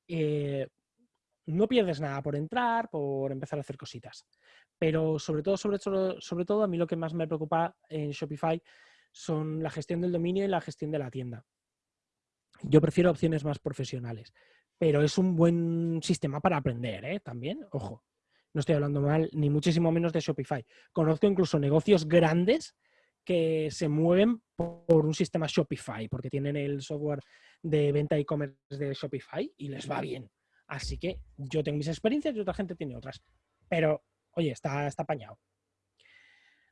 Eh, no pierdes nada por entrar, por empezar a hacer cositas. Pero sobre todo, sobre, sobre todo, a mí lo que más me preocupa en Shopify son la gestión del dominio y la gestión de la tienda. Yo prefiero opciones más profesionales, pero es un buen sistema para aprender, ¿eh? También, ojo, no estoy hablando mal, ni muchísimo menos de Shopify. Conozco incluso negocios grandes que se mueven por un sistema Shopify, porque tienen el software de venta e-commerce de Shopify y les va bien. Así que yo tengo mis experiencias y otra gente tiene otras. Pero, oye, está, está apañado.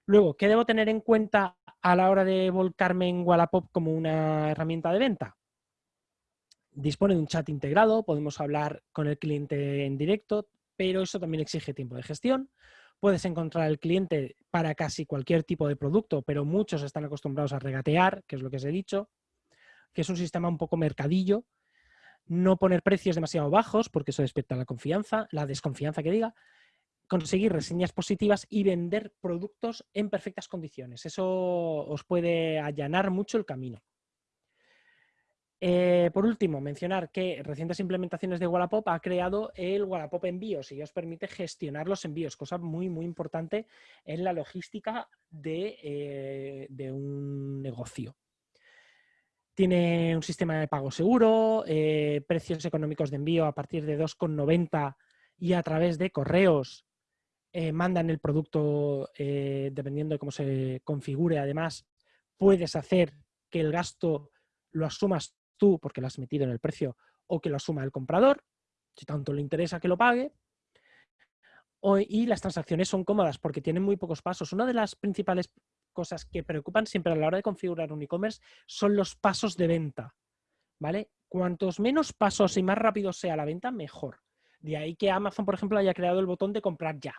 Luego, ¿qué debo tener en cuenta a la hora de volcarme en Wallapop como una herramienta de venta? Dispone de un chat integrado, podemos hablar con el cliente en directo, pero eso también exige tiempo de gestión. Puedes encontrar al cliente para casi cualquier tipo de producto, pero muchos están acostumbrados a regatear, que es lo que os he dicho, que es un sistema un poco mercadillo. No poner precios demasiado bajos, porque eso despierta la confianza, la desconfianza que diga. Conseguir reseñas positivas y vender productos en perfectas condiciones. Eso os puede allanar mucho el camino. Eh, por último, mencionar que recientes implementaciones de Wallapop ha creado el Wallapop Envíos y os permite gestionar los envíos, cosa muy, muy importante en la logística de, eh, un negocio. Tiene un sistema de pago seguro, eh, precios económicos de envío a partir de 2,90 y a través de correos mandan el producto dependiendo de cómo se configure. Además, puedes hacer que el gasto lo asumas tú porque lo has metido en el precio o que lo asuma el comprador, si tanto le interesa que lo pague. y las transacciones son cómodas porque tienen muy pocos pasos. Una de las principales cosas que preocupan siempre a la hora de configurar un e-commerce son los pasos de venta. ¿Vale? Cuantos menos pasos y más rápido sea la venta, mejor. De ahí que Amazon, por ejemplo, haya creado el botón de comprar ya.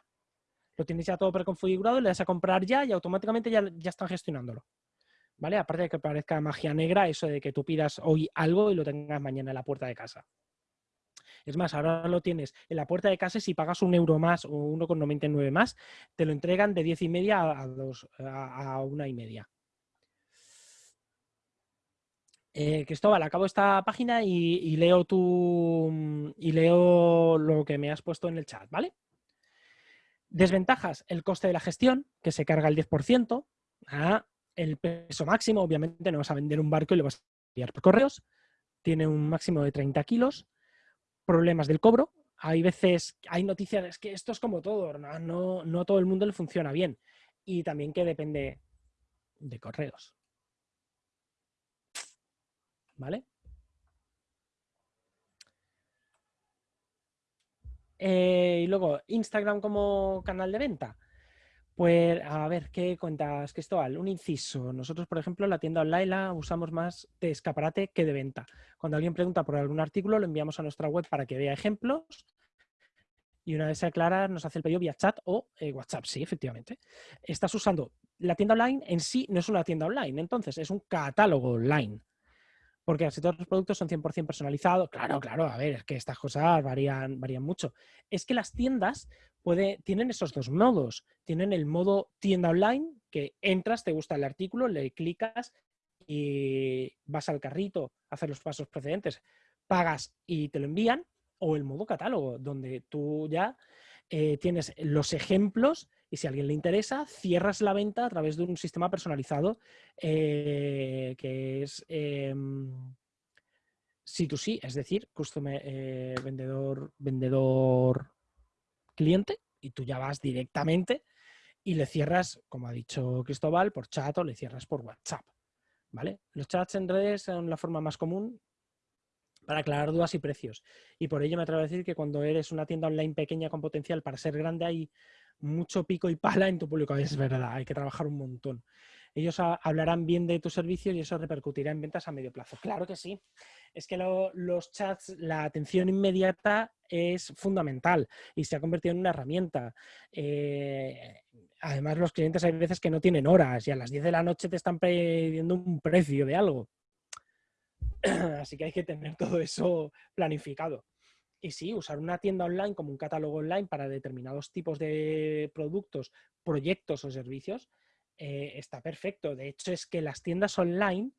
Lo tienes ya todo preconfigurado, le das a comprar ya y automáticamente ya, ya están gestionándolo. Aparte de que parezca magia negra, eso de que tú pidas hoy algo y lo tengas mañana en la puerta de casa. Es más, ahora lo tienes en la puerta de casa y si pagas un euro más o 1,99 más, te lo entregan de 10 y media a, dos, a, una y media. Eh, Cristóbal, acabo esta página y, leo tu, y leo lo que me has puesto en el chat, ¿vale? Desventajas, el coste de la gestión, que se carga el 10%. Ah, el peso máximo, obviamente no vas a vender un barco y lo vas a enviar por correos. Tiene un máximo de 30 kilos. Problemas del cobro. Hay veces, hay noticias, es que esto es como todo, ¿no? No, todo el mundo le funciona bien. Y también que depende de correos. ¿Vale? Eh, y luego, Instagram como canal de venta. Pues a ver, ¿qué cuentas, Cristóbal? Un inciso. Nosotros, por ejemplo, la tienda online la usamos más de escaparate que de venta. Cuando alguien pregunta por algún artículo, lo enviamos a nuestra web para que vea ejemplos y una vez se aclara nos hace el pedido vía chat o eh, WhatsApp, sí, efectivamente. Estás usando la tienda online en sí, no es una tienda online, entonces es un catálogo online. Porque si todos los productos son 100% personalizados, claro, claro, a ver, es que estas cosas varían, varían mucho. Es que las tiendas tienen esos dos modos. Tienen el modo tienda online, que entras, te gusta el artículo, le clicas y vas al carrito, haces los pasos precedentes, pagas y te lo envían, o el modo catálogo, donde tú ya eh, tienes los ejemplos y si a alguien le interesa, cierras la venta a través de un sistema personalizado eh, que es C2C, es decir, customer, eh, vendedor, vendedor cliente y tú ya vas directamente y le cierras, como ha dicho Cristóbal, por chat o le cierras por WhatsApp. ¿Vale? Los chats en redes son la forma más común para aclarar dudas y precios. Y por ello me atrevo a decir que cuando eres una tienda online pequeña con potencial para ser grande hay mucho pico y pala en tu público. Es verdad, hay que trabajar un montón. Ellos hablarán bien de tus servicios y eso repercutirá en ventas a medio plazo. Claro que sí. Es que los chats, la atención inmediata es fundamental y se ha convertido en una herramienta. Eh, además, los clientes hay veces que no tienen horas y a las 10 de la noche te están pidiendo un precio de algo. Así que hay que tener todo eso planificado. Y sí, usar una tienda online como un catálogo online para determinados tipos de productos, proyectos o servicios eh, está perfecto. De hecho, es que las tiendas online,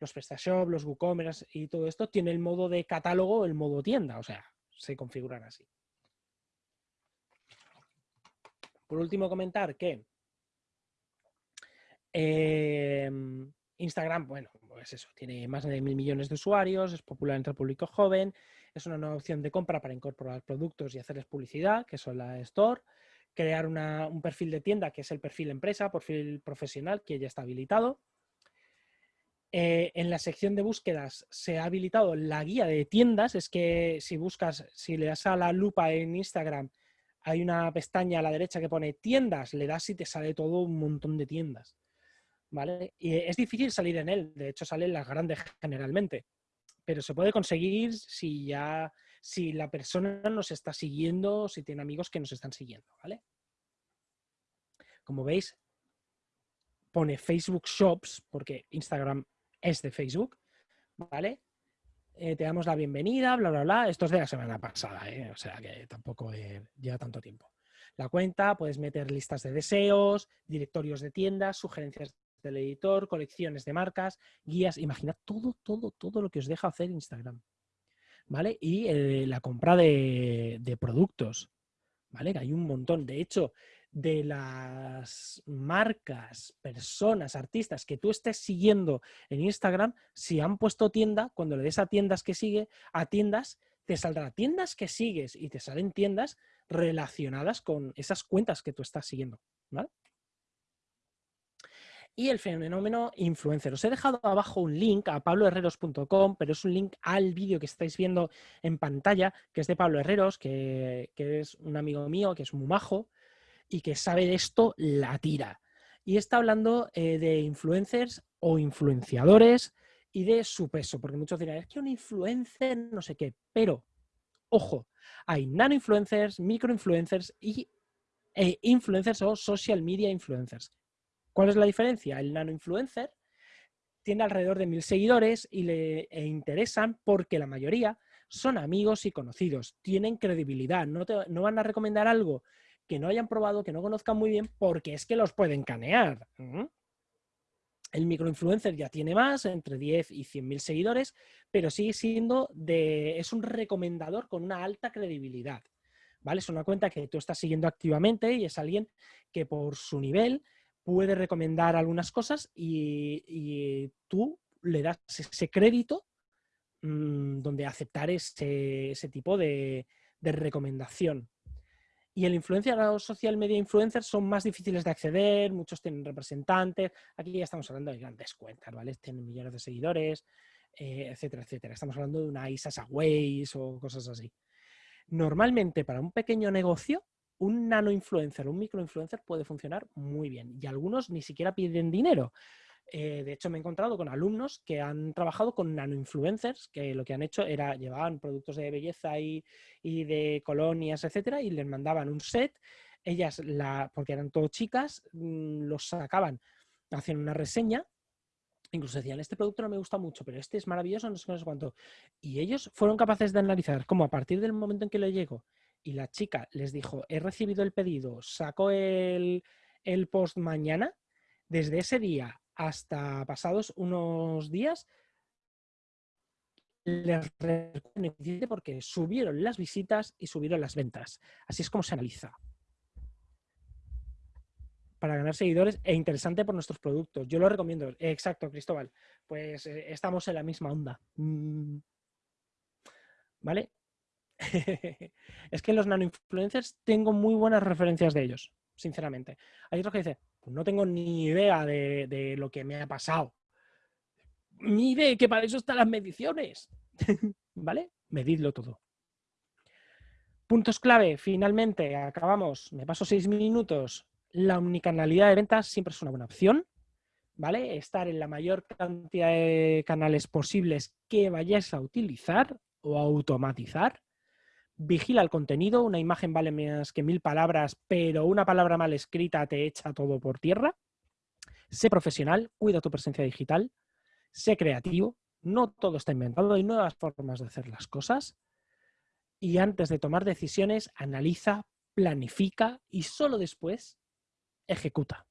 los PrestaShop, los WooCommerce y todo esto, tiene el modo de catálogo, el modo tienda, o sea, se configuran así. Por último, comentar que em, Instagram, bueno, pues eso, tiene más de mil millones de usuarios, es popular entre el público joven, es una nueva opción de compra para incorporar productos y hacerles publicidad, que son la Store crear un perfil de tienda, que es el perfil empresa, perfil profesional, que ya está habilitado. Eh, en la sección de búsquedas se ha habilitado la guía de tiendas, es que si buscas, si le das a la lupa en Instagram, hay una pestaña a la derecha que pone tiendas, le das y te sale todo un montón de tiendas. ¿Vale? Y es difícil salir en él, de hecho salen las grandes generalmente, pero se puede conseguir si ya si la persona nos está siguiendo, si tiene amigos que nos están siguiendo, ¿vale? Como veis, pone Facebook Shops, porque Instagram es de Facebook, ¿vale? Eh, te damos la bienvenida, bla, bla, bla. Esto es de la semana pasada, ¿eh? o sea que tampoco lleva tanto tiempo. La cuenta, puedes meter listas de deseos, directorios de tiendas, sugerencias del editor, colecciones de marcas, guías. Imagina todo, todo, todo lo que os deja hacer Instagram. ¿vale? Y eh, la compra de, productos, ¿vale? Que hay un montón. De hecho, de las marcas, personas, artistas que tú estés siguiendo en Instagram, si han puesto tienda, cuando le des a tiendas que sigue, a tiendas, te saldrá tiendas que sigues y te salen tiendas relacionadas con esas cuentas que tú estás siguiendo, ¿vale? Y el fenómeno influencer. Os he dejado abajo un link a pabloherreros.com, pero es un link al vídeo que estáis viendo en pantalla, que es de Pablo Herreros, que, es un amigo mío, que es muy majo y que sabe de esto la tira. Y está hablando eh, de influencers o influenciadores y de su peso, porque muchos dirán, es que un influencer no sé qué, pero, ojo, hay nano influencers, micro influencers y eh, influencers o social media influencers. ¿Cuál es la diferencia? El nano influencer tiene alrededor de mil seguidores y le e interesan porque la mayoría son amigos y conocidos, tienen credibilidad, no, no van a recomendar algo que no hayan probado, que no conozcan muy bien, porque es que los pueden canear. El microinfluencer ya tiene más, entre 10 y 100 mil seguidores, pero sigue siendo de, es un recomendador con una alta credibilidad. ¿Vale? Es una cuenta que tú estás siguiendo activamente y es alguien que por su nivel puede recomendar algunas cosas y, tú le das ese crédito mm, donde aceptar ese, tipo de, recomendación. Y el influencer social media influencers son más difíciles de acceder, muchos tienen representantes. Aquí ya estamos hablando de grandes cuentas, ¿vale? Tienen millones de seguidores, eh, etcétera, etcétera. Estamos hablando de una Isas Ways o cosas así. Normalmente para un pequeño negocio un nano influencer, un micro influencer puede funcionar muy bien y algunos ni siquiera piden dinero. Eh, de hecho, me he encontrado con alumnos que han trabajado con nano influencers, que lo que han hecho era llevaban productos de belleza y, de colonias, etcétera, y les mandaban un set. Ellas, la, porque eran todo chicas, mm, los sacaban, hacían una reseña incluso decían, este producto no me gusta mucho, pero este es maravilloso, no sé, no sé cuánto. Y ellos fueron capaces de analizar cómo a partir del momento en que le llegó y la chica les dijo, he recibido el pedido, saco el, post mañana, desde ese día hasta pasados unos días, les porque subieron las visitas y subieron las ventas. Así es como se analiza para ganar seguidores e interesante por nuestros productos. Yo lo recomiendo. Exacto, Cristóbal. Pues eh, estamos en la misma onda. Mm. ¿Vale? es que los nano influencers tengo muy buenas referencias de ellos, sinceramente. Hay otros que dicen, pues no tengo ni idea de, de lo que me ha pasado. Mire que para eso están las mediciones. ¿Vale? Medidlo todo. Puntos clave, finalmente, acabamos. Me paso seis minutos la omnicanalidad de ventas siempre es una buena opción, ¿vale? Estar en la mayor cantidad de canales posibles que vayáis a utilizar o automatizar. Vigila el contenido, una imagen vale más que mil palabras, pero una palabra mal escrita te echa todo por tierra. Sé profesional, cuida tu presencia digital, sé creativo, no todo está inventado, hay nuevas formas de hacer las cosas. Y antes de tomar decisiones, analiza, planifica y solo después ejecuta.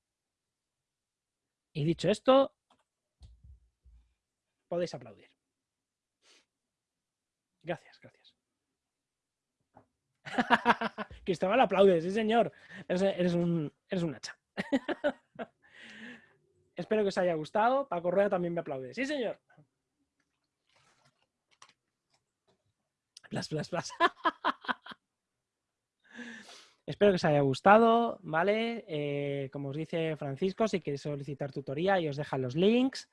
Y dicho esto, podéis aplaudir. Gracias, gracias. Cristóbal aplaude, sí señor. Eres, un, eres un hacha. Espero que os haya gustado. Paco Rueda también me aplaude. Sí, señor. Blas, blas, blas. Espero que os haya gustado, ¿vale? Eh, como os dice Francisco, si queréis solicitar tutoría y os deja los links.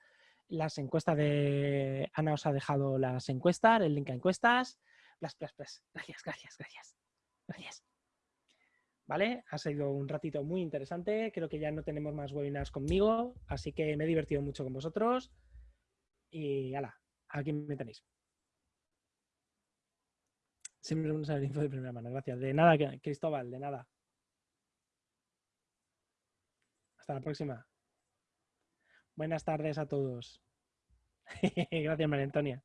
Las encuestas de... Ana os ha dejado las encuestas, el link a encuestas. Gracias, gracias, gracias. Gracias. ¿Vale? Ha sido un ratito muy interesante. Creo que ya no tenemos más webinars conmigo, así que me he divertido mucho con vosotros. Y ala, aquí me tenéis. Siempre un saber info de primera mano. Gracias. De nada, Cristóbal, de nada. Hasta la próxima. Buenas tardes a todos. Gracias, María Antonia.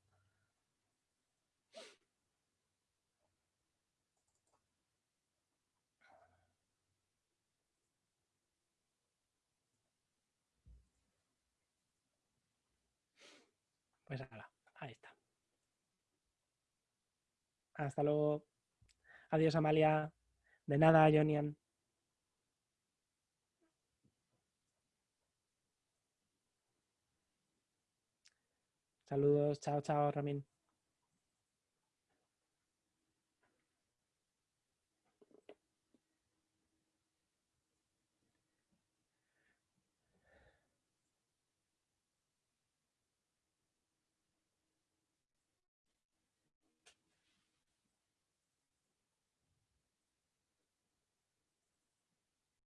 Pues ahí está. Hasta luego. Adiós, Amalia. De nada, Jonian. Saludos. Chao, chao, Ramin.